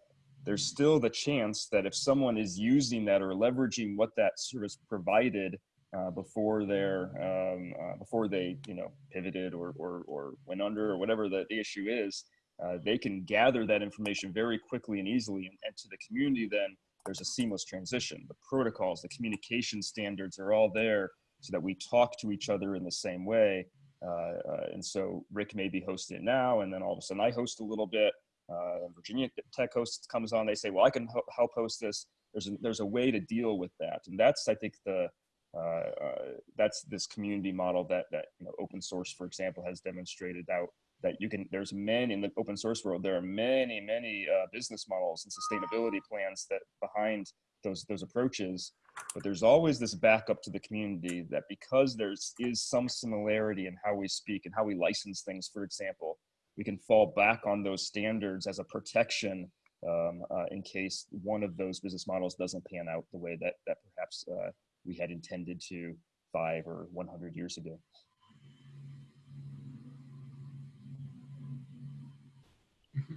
there's still the chance that if someone is using that or leveraging what that service provided uh, before they're um, uh, before they you know pivoted or or, or went under or whatever the, the issue is, uh, they can gather that information very quickly and easily, and, and to the community then there's a seamless transition. The protocols, the communication standards are all there so that we talk to each other in the same way. Uh, uh, and so Rick may be hosting it now, and then all of a sudden I host a little bit. Uh, Virginia Tech host comes on, they say, "Well, I can help host this." There's a, there's a way to deal with that, and that's I think the that's this community model that that you know, open source, for example, has demonstrated out that you can. There's many in the open source world. There are many many uh, business models and sustainability plans that behind those those approaches but there's always this backup to the community that because there's is some similarity in how we speak and how we license things for example we can fall back on those standards as a protection um, uh, in case one of those business models doesn't pan out the way that that perhaps uh, we had intended to five or 100 years ago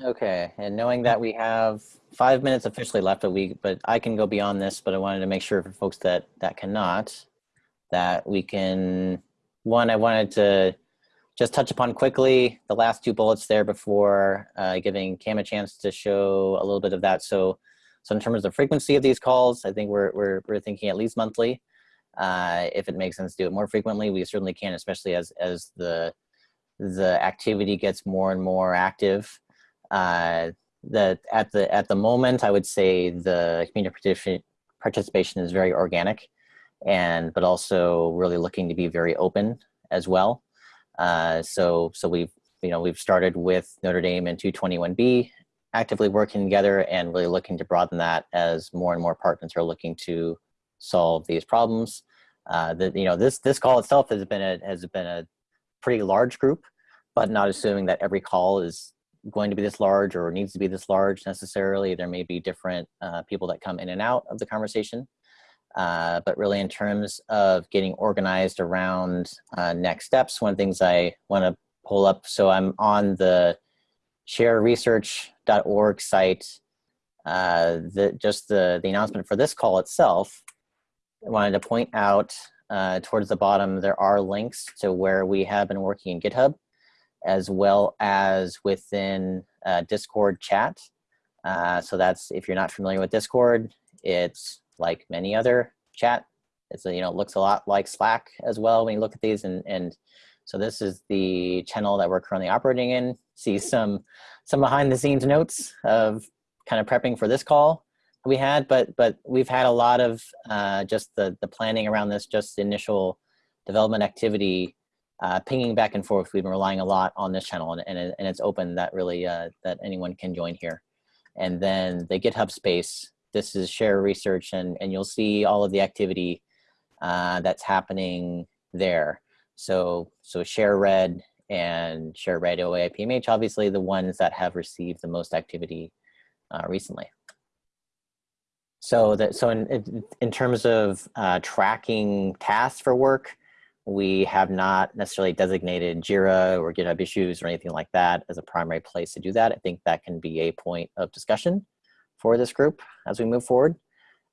Okay, and knowing that we have five minutes officially left a week, but I can go beyond this, but I wanted to make sure for folks that, that cannot, that we can, one, I wanted to just touch upon quickly the last two bullets there before uh, giving Cam a chance to show a little bit of that. So, so in terms of the frequency of these calls, I think we're, we're, we're thinking at least monthly. Uh, if it makes sense to do it more frequently, we certainly can, especially as, as the, the activity gets more and more active uh, that at the at the moment, I would say the community participation participation is very organic, and but also really looking to be very open as well. Uh, so so we've you know we've started with Notre Dame and 221B actively working together and really looking to broaden that as more and more partners are looking to solve these problems. Uh, that you know this this call itself has been a has been a pretty large group, but not assuming that every call is going to be this large or needs to be this large necessarily. There may be different uh, people that come in and out of the conversation. Uh, but really in terms of getting organized around uh, next steps, one of the things I want to pull up, so I'm on the shareresearch.org site, uh, the, just the, the announcement for this call itself, I wanted to point out uh, towards the bottom, there are links to where we have been working in GitHub, as well as within uh, Discord chat. Uh, so that's, if you're not familiar with Discord, it's like many other chat. It's, you know, looks a lot like Slack as well when you look at these. And, and so this is the channel that we're currently operating in. See some, some behind the scenes notes of kind of prepping for this call we had, but but we've had a lot of uh, just the the planning around this, just initial development activity, uh, pinging back and forth. We've been relying a lot on this channel, and and, and it's open that really uh, that anyone can join here. And then the GitHub space. This is share research, and and you'll see all of the activity uh, that's happening there. So so ShareRed and ShareRed OA PMH, obviously the ones that have received the most activity uh, recently. So that so in in terms of uh, tracking tasks for work, we have not necessarily designated Jira or GitHub issues or anything like that as a primary place to do that. I think that can be a point of discussion for this group as we move forward.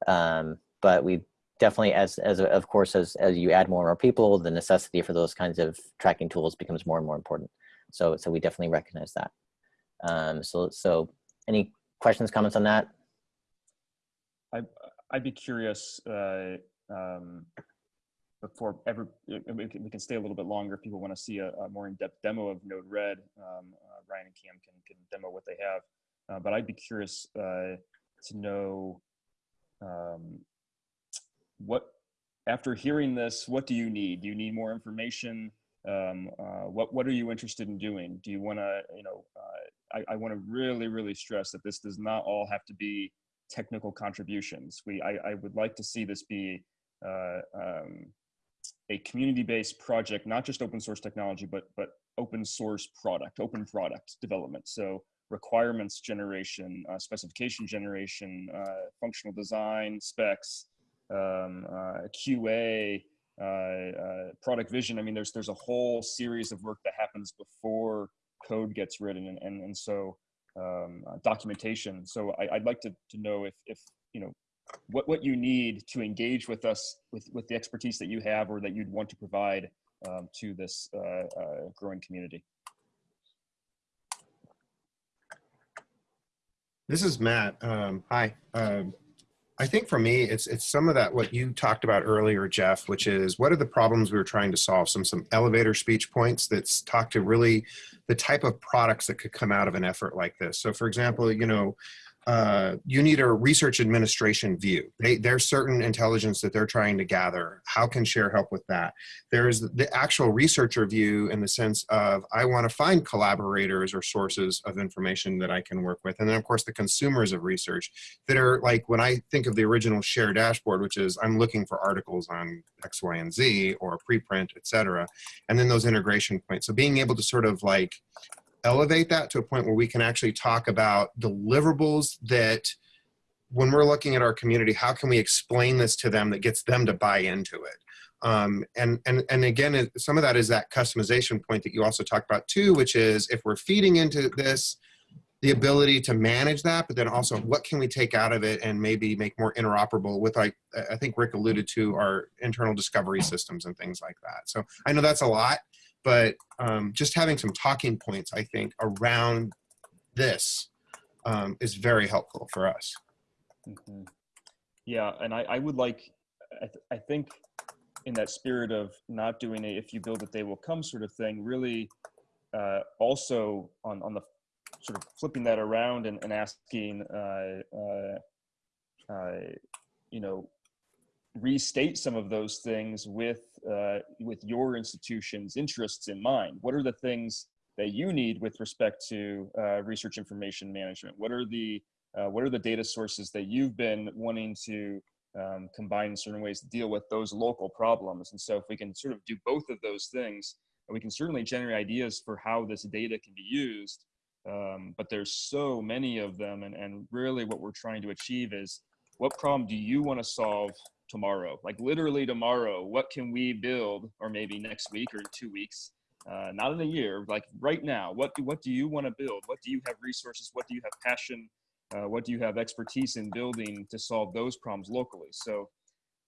Um, but we definitely, as as of course, as as you add more and more people, the necessity for those kinds of tracking tools becomes more and more important. So so we definitely recognize that. Um, so so any questions, comments on that? I, I'd be curious uh, um, before ever we can, we can, stay a little bit longer if people want to see a, a more in-depth demo of Node-RED. Um, uh, Ryan and Cam can, can demo what they have, uh, but I'd be curious uh, to know um, what after hearing this, what do you need? Do you need more information? Um, uh, what what are you interested in doing? Do you want to you know? Uh, I, I want to really really stress that this does not all have to be technical contributions. We, I, I would like to see this be uh, um, a community-based project, not just open source technology, but, but open source product, open product development. So requirements generation, uh, specification generation, uh, functional design, specs, um, uh, QA, uh, uh, product vision. I mean, there's, there's a whole series of work that happens before code gets written. And, and, and so um, uh, documentation. So I, would like to, to know if, if, you know, what, what you need to engage with us with, with the expertise that you have or that you'd want to provide um, to this uh, uh, growing community. This is Matt. Um, hi. Um, I think for me, it's it's some of that what you talked about earlier, Jeff, which is what are the problems we were trying to solve? Some some elevator speech points that's talk to really the type of products that could come out of an effort like this. So for example, you know, uh, you need a research administration view. They, there's certain intelligence that they're trying to gather. How can share help with that? There's the actual researcher view in the sense of I want to find collaborators or sources of information that I can work with. And then of course the consumers of research that are like when I think of the original share dashboard, which is I'm looking for articles on X, Y, and Z or preprint, et cetera. And then those integration points. So being able to sort of like elevate that to a point where we can actually talk about deliverables that when we're looking at our community, how can we explain this to them that gets them to buy into it? Um, and, and, and again, some of that is that customization point that you also talked about too, which is if we're feeding into this, the ability to manage that, but then also what can we take out of it and maybe make more interoperable with like, I think Rick alluded to our internal discovery systems and things like that. So I know that's a lot, but um, just having some talking points, I think, around this um, is very helpful for us. Mm -hmm. Yeah, and I, I would like, I, th I think in that spirit of not doing a if you build it, they will come sort of thing, really uh, also on, on the sort of flipping that around and, and asking, uh, uh, uh you know, restate some of those things with uh, with your institution's interests in mind. What are the things that you need with respect to uh, research information management? What are the uh, what are the data sources that you've been wanting to um, combine in certain ways to deal with those local problems? And so if we can sort of do both of those things, we can certainly generate ideas for how this data can be used. Um, but there's so many of them, and, and really what we're trying to achieve is what problem do you want to solve tomorrow? Like literally tomorrow, what can we build, or maybe next week or two weeks, uh, not in a year, like right now, what do, what do you want to build? What do you have resources? What do you have passion? Uh, what do you have expertise in building to solve those problems locally? So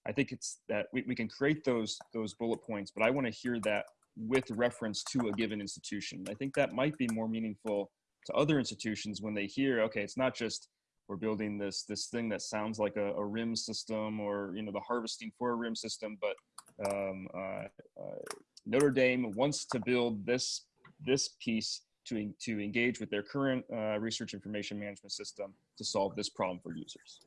I think it's that we, we can create those, those bullet points, but I want to hear that with reference to a given institution. I think that might be more meaningful to other institutions when they hear, okay, it's not just we're building this this thing that sounds like a, a RIM system or you know the harvesting for a RIM system, but um, uh, uh, Notre Dame wants to build this this piece to to engage with their current uh, research information management system to solve this problem for users.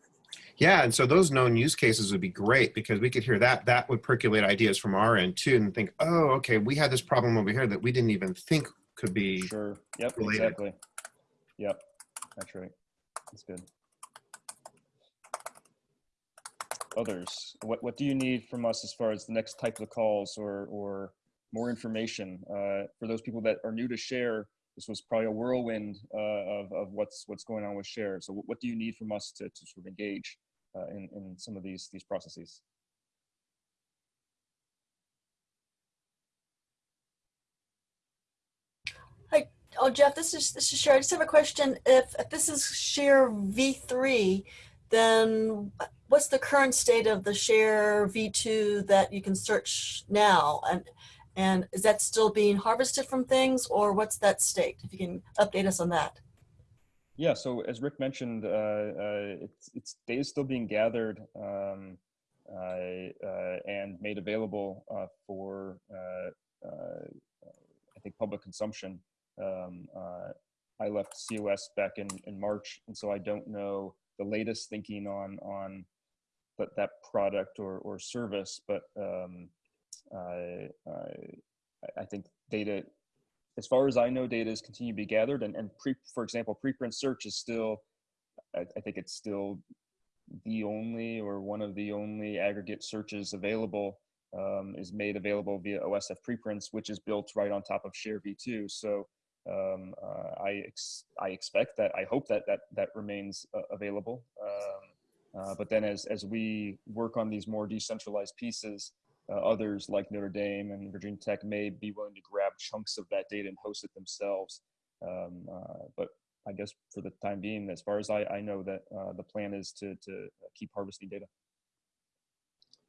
Yeah, and so those known use cases would be great because we could hear that. That would percolate ideas from our end too, and think, oh, okay, we had this problem over here that we didn't even think could be. Sure. Yep. related. Exactly. Yep. That's right. That's good. Others, what what do you need from us as far as the next type of calls or or more information uh, for those people that are new to share? This was probably a whirlwind uh, of of what's what's going on with share. So what, do you need from us to to sort of engage uh, in in some of these these processes? Hi, oh Jeff, this is this is Sherry. I just have a question. If, if this is share V3, then what's the current state of the share V2 that you can search now? And and is that still being harvested from things or what's that state? If you can update us on that. Yeah, so as Rick mentioned, uh, uh, it's, it's data is still being gathered um, uh, uh and made available uh, for, uh, I think, public consumption. Um, I left COS back in, in March, and so I don't know the latest thinking on on that, that product or, or service, but um, I, I think data as far as I know, data is continue to be gathered, and, and pre, for example, preprint search is still, I, I, think it's still the only or one of the only aggregate searches available um, is made available via OSF preprints, which is built right on top of Share v2. So um, uh, I ex I expect that I hope that that that remains uh, available. Um, uh, but then as as we work on these more decentralized pieces, uh, others like Notre Dame and Virginia Tech may be willing to grab chunks of that data and host it themselves. Um, uh, but I guess for the time being, as far as I, I know, that uh, the plan is to to keep harvesting data.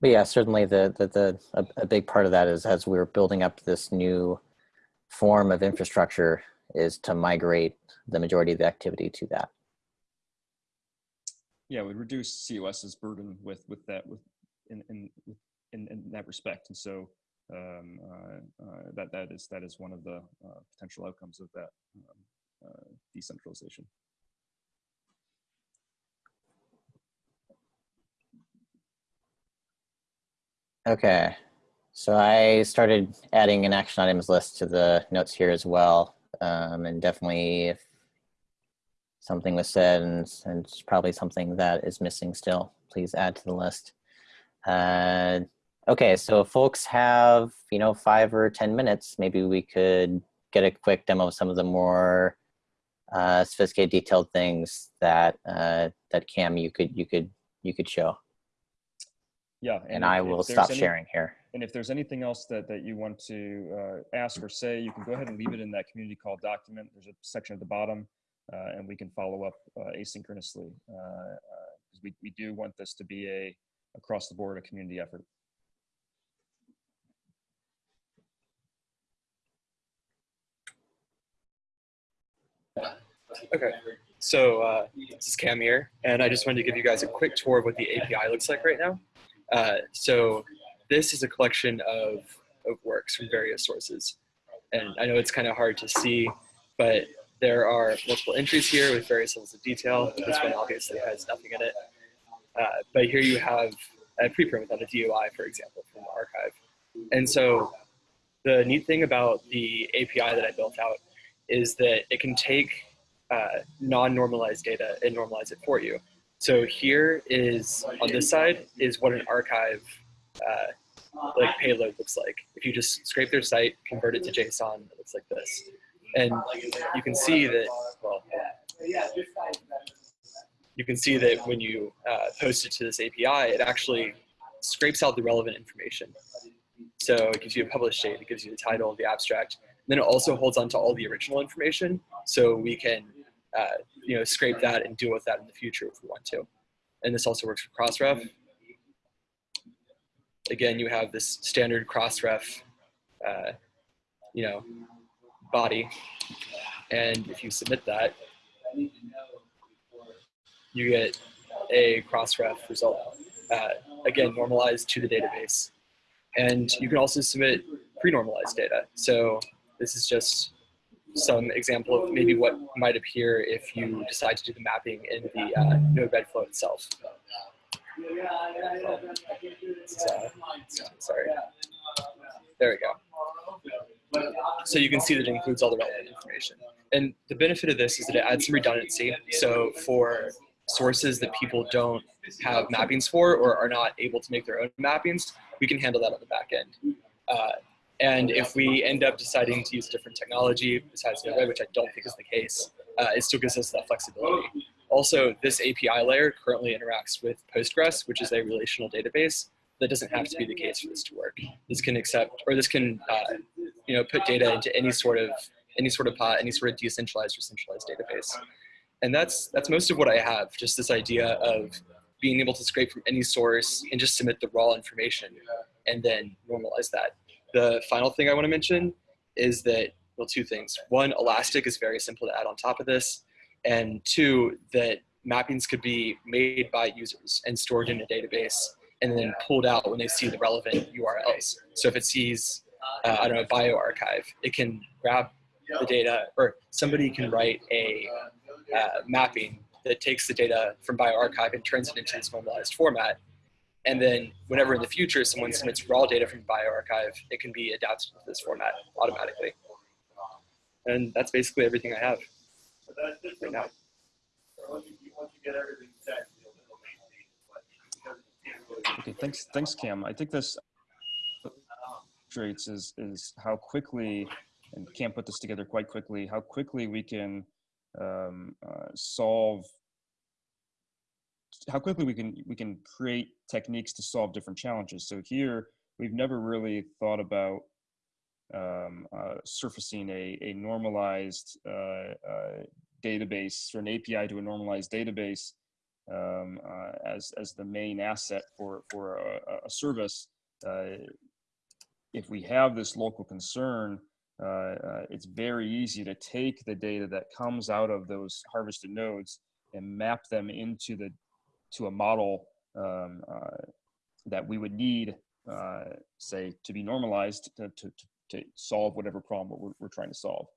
But yeah, certainly the the, the a, a big part of that is as we're building up this new form of infrastructure is to migrate the majority of the activity to that. Yeah, we'd reduce COS's burden with with that with in in in, in that respect, and so um, uh, uh, that that is that is one of the uh, potential outcomes of that um, uh, decentralization. Okay, so I started adding an action items list to the notes here as well. Um, and definitely if something was said and, and it's probably something that is missing still, please add to the list. Uh, okay, so folks have, you know, five or 10 minutes, maybe we could get a quick demo of some of the more uh, sophisticated detailed things that, uh, that Cam, you could, you could, you could show. Yeah. And, and I will stop any, sharing here. And if there's anything else that, that you want to uh, ask or say, you can go ahead and leave it in that community call document. There's a section at the bottom uh, and we can follow up uh, asynchronously because uh, we, we do want this to be a across the board a community effort. Okay, so uh, this is Cam here, and I just wanted to give you guys a quick tour of what the API looks like right now. Uh, so this is a collection of, of works from various sources. And I know it's kind of hard to see, but there are multiple entries here with various levels of detail. This one obviously has nothing in it. Uh, but here you have a preprint without a DOI, for example, from the arXiv. And so the neat thing about the API that I built out is that it can take uh, non-normalized data and normalize it for you. So here is, on this side, is what an arXiv uh, like payload looks like. If you just scrape their site, convert it to JSON, it looks like this. And you can see that, well, you can see that when you uh, post it to this API, it actually scrapes out the relevant information. So it gives you a published date, it gives you the title, the abstract. And then it also holds on to all the original information, so we can uh, you know scrape that and deal with that in the future if we want to. And this also works for Crossref. Again, you have this standard Crossref, uh, you know, body, and if you submit that, you get a Crossref result. Uh, again, normalized to the database. And you can also submit pre-normalized data. So this is just some example of maybe what might appear if you decide to do the mapping in the uh, node flow itself. Uh, sorry. There we go. So you can see that it includes all the relevant information. And the benefit of this is that it adds some redundancy. So for sources that people don't have mappings for or are not able to make their own mappings, we can handle that on the back end. Uh, and if we end up deciding to use different technology besides Node-RED, which I don't think is the case, uh, it still gives us that flexibility. Also, this API layer currently interacts with Postgres, which is a relational database. That doesn't have to be the case for this to work. This can accept, or this can, uh, you know, put data into any sort of any sort of pot, any sort of decentralized or centralized database. And that's that's most of what I have. Just this idea of being able to scrape from any source and just submit the raw information and then normalize that. The final thing I want to mention is that, well, two things. One, Elastic is very simple to add on top of this. And two, that mappings could be made by users and stored in a database and then pulled out when they see the relevant URLs. So if it sees, uh, I don't know, bioRxiv, it can grab the data, or somebody can write a uh, mapping that takes the data from bioRxiv and turns it into this normalized format. And then whenever in the future someone submits raw data from bioRxiv, it can be adapted to this format automatically. And that's basically everything I have right now. Okay, thanks, thanks, Cam. I think this illustrates is is how quickly, and Cam put this together quite quickly. How quickly we can um, uh, solve how quickly we can we can create techniques to solve different challenges. So here we've never really thought about um, uh, surfacing a, a normalized uh, uh, database or an API to a normalized database um, uh, as as the main asset for for a, a service. Uh, if we have this local concern, uh, it's very easy to take the data that comes out of those harvested nodes and map them into the to a model um, uh, that we would need, uh, say, to be normalized to, to, to solve whatever problem we're, we're trying to solve.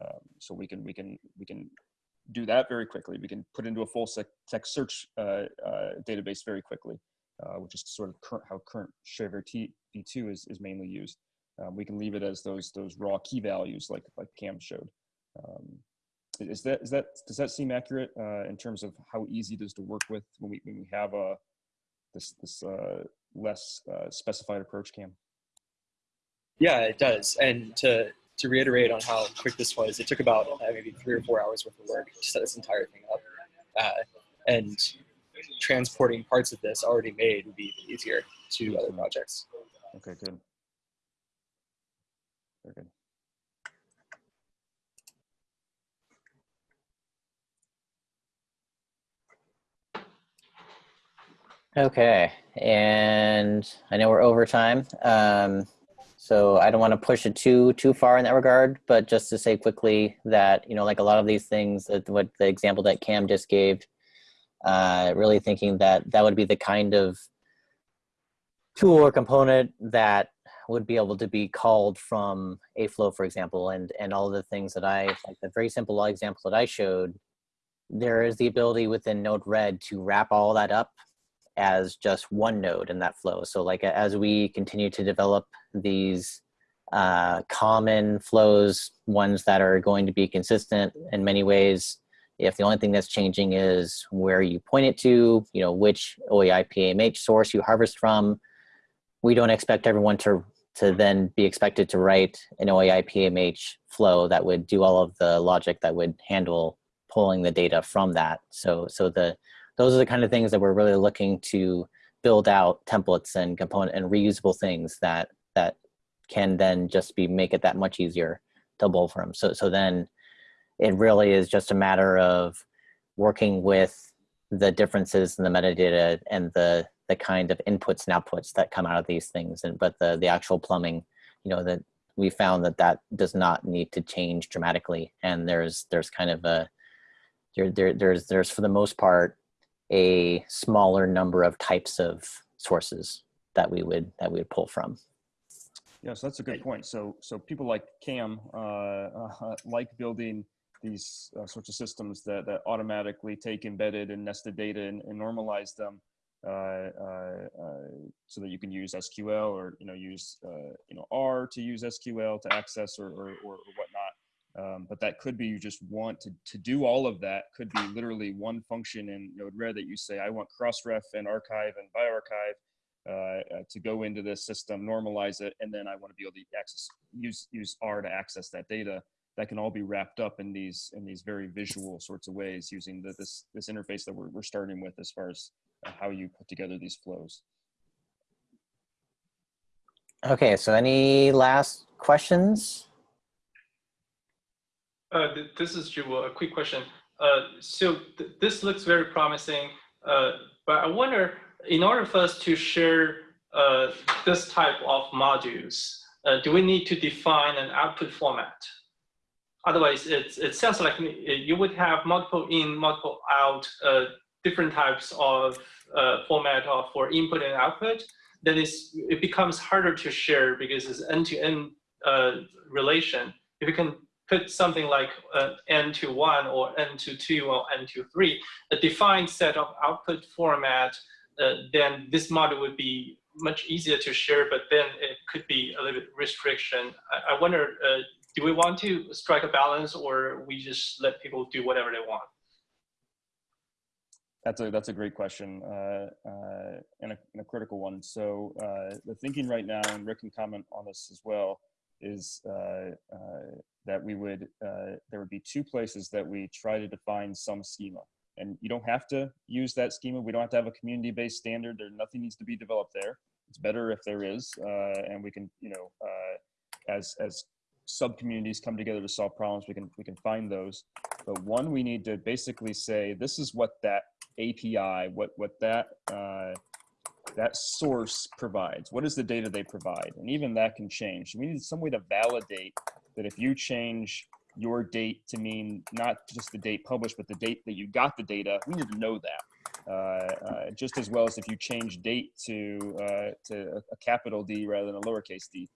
Um, so we can we can we can do that very quickly. We can put into a full text search uh, database very quickly, which is sort of how current ShareVR v2 is, is mainly used. Um, we can leave it as those those raw key values like like Cam showed. Um, is that is that does that seem accurate uh, in terms of how easy it is to work with when we when we have a this this uh, less uh, specified approach, Cam? Yeah, it does. And to to reiterate on how quick this was, it took about uh, maybe three or four hours worth of work to set this entire thing up. Uh, and transporting parts of this already made would be easier to other projects. Okay, good. Very good. Okay, and I know we're over time, um, so I don't want to push it too too far in that regard. But just to say quickly that you know, like a lot of these things, that what the example that Cam just gave, uh, really thinking that that would be the kind of tool or component that would be able to be called from a flow, for example, and and all the things that I like the very simple example that I showed. There is the ability within Node-RED to wrap all that up as just one node in that flow. So like as we continue to develop these uh, common flows, ones that are going to be consistent in many ways. If the only thing that's changing is where you point it to, you know, which OAI-PMH source you harvest from, we don't expect everyone to to then be expected to write an OAI-PMH flow that would do all of the logic that would handle pulling the data from that. So, so the those are the kind of things that we're really looking to build out templates and component and reusable things that that can then just be make it that much easier to pull from. So, so then it really is just a matter of working with the differences in the metadata and the the kind of inputs and outputs that come out of these things. And but the the actual plumbing, you know, that we found that that does not need to change dramatically. And there's there's kind of a there, there there's there's for the most part a smaller number of types of sources that we would that we would pull from. Yeah, so that's a good point. So so people like Cam uh, uh, like building these uh, sorts of systems that, that automatically take embedded and nested data and, and normalize them uh, uh, uh, so that you can use SQL or you know use you know R to use SQL to access or or, or whatnot. Um, but that could be you just want to, to do all of that could be literally one function in Node-RED that you say I want crossref and arXiv and bioRxiv uh, uh, to go into this system, normalize it, and then I want to be able to access use use R to access that data. That can all be wrapped up in these in these very visual sorts of ways using the, this this interface that we're, we're starting with as far as how you put together these flows. Okay, so any last questions? Uh, th this is Zhiwu. A quick question. Uh, so th this looks very promising, uh, but I wonder, in order for us to share uh, this type of modules, uh, do we need to define an output format? Otherwise, it, it sounds like you would have multiple in, multiple out uh, different types of uh, format of, for input and output, then it's, it becomes harder to share because it's end-to-end uh, relation. If you can put something like uh, n to 1 or n to 2 or n to 3, a defined set of output format, uh, then this model would be much easier to share, but then it could be a little bit restriction. I, I wonder, uh, do we want to strike a balance or we just let people do whatever they want? That's a that's a great question uh, uh, and, a, and, a, critical one. So uh, the thinking right now, and Rick can comment on this as well, is uh, uh, that we would uh, there would be two places that we try to define some schema, and you don't have to use that schema. We don't have to have a community-based standard. There nothing needs to be developed there. It's better if there is, and we can you know as as sub communities come together to solve problems, we can we can find those. But one, we need to basically say this is what that API, what what that uh, that source provides. What is the data they provide? And even that can change. We need some way to validate that if you change your date to mean not just the date published, but the date that you got the data, we need to know that. Uh, uh, just as well as if you change date to uh, to a, capital D rather than a lowercase d.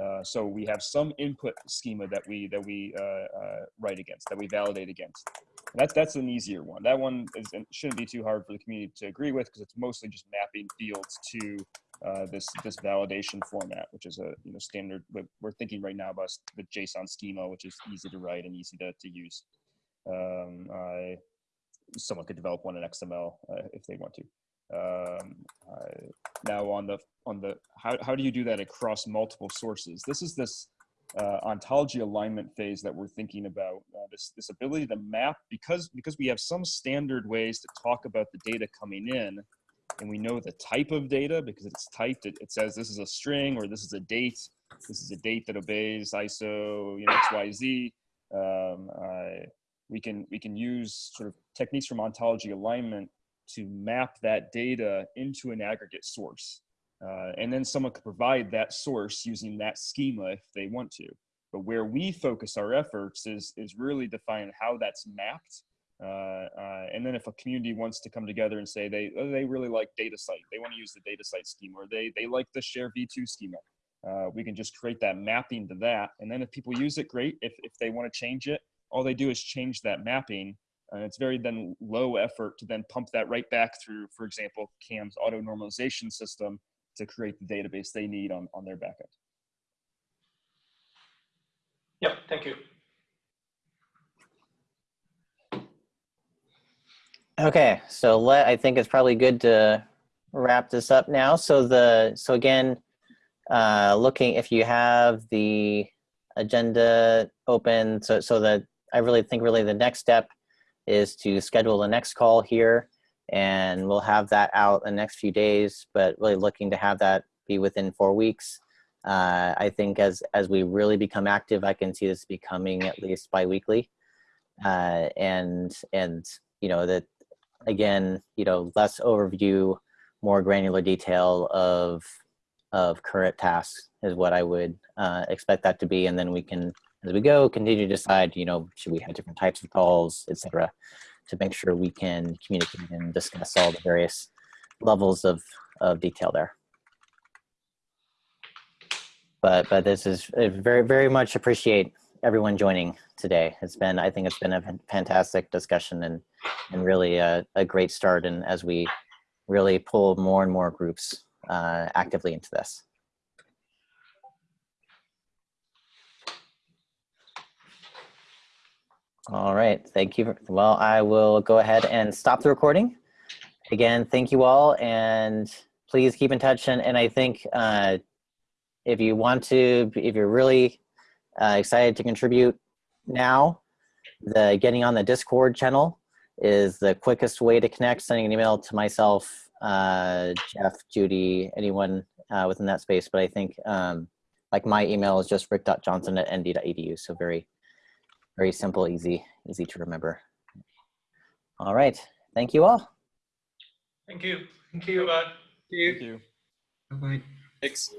Uh, so we have some input schema that we that we uh, uh, write against, that we validate against. That's that's an easier one. That one is, shouldn't be too hard for the community to agree with because it's mostly just mapping fields to uh, this this validation format, which is a you know standard. We're thinking right now about the JSON schema, which is easy to write and easy to to use. Um, I, someone could develop one in XML uh, if they want to. Um, uh, now on the on the how how do you do that across multiple sources? This is this uh, ontology alignment phase that we're thinking about. Uh, this, this ability to map, because, because we have some standard ways to talk about the data coming in, and we know the type of data because it's typed, it, it says this is a string or this is a date, this is a date that obeys ISO you know, XYZ. Um, uh, we, can, we can use sort of techniques from ontology alignment to map that data into an aggregate source. Uh, and then someone could provide that source using that schema if they want to. But where we focus our efforts is, is really define how that's mapped. Uh, uh, and then if a community wants to come together and say they, oh, they really like DataCite, they want to use the DataCite schema, or they, they like the share v2 schema, uh, we can just create that mapping to that. And then if people use it, great. If, if they want to change it, all they do is change that mapping and it's very then low effort to then pump that right back through, for example, Cam's auto normalization system to create the database they need on, on their backend. Yep, thank you. Okay, so let, I think it's probably good to wrap this up now. So the, so again, uh, looking, if you have the agenda open, so, so that I really think really the next step is to schedule the next call here and we'll have that out in the next few days, but really looking to have that be within four weeks. Uh, I think as, as we really become active, I can see this becoming at least biweekly. Uh, and, and, you know, that again, you know, less overview, more granular detail of, of current tasks is what I would uh, expect that to be. And then we can, as we go, continue to decide, you know, should we have different types of calls, et cetera, to make sure we can communicate and discuss all the various levels of, of detail there. But, but this is very, very much appreciate everyone joining today. It's been, I think it's been a fantastic discussion and, and really a, a great start. And as we really pull more and more groups uh, actively into this. All right, thank you. Well, I will go ahead and stop the recording. Again, thank you all and please keep in touch. And, and I think uh, if you want to, if you're really uh, excited to contribute now, the getting on the Discord channel is the quickest way to connect, sending an email to myself, uh, Jeff, Judy, anyone uh, within that space. But I think um, like my email is just rick.johnson at nd.edu. So very, very simple, easy, easy to remember. All right. Thank you all. Thank you. Thank you. Uh, Bye. Thank you. Bye-bye. Thanks.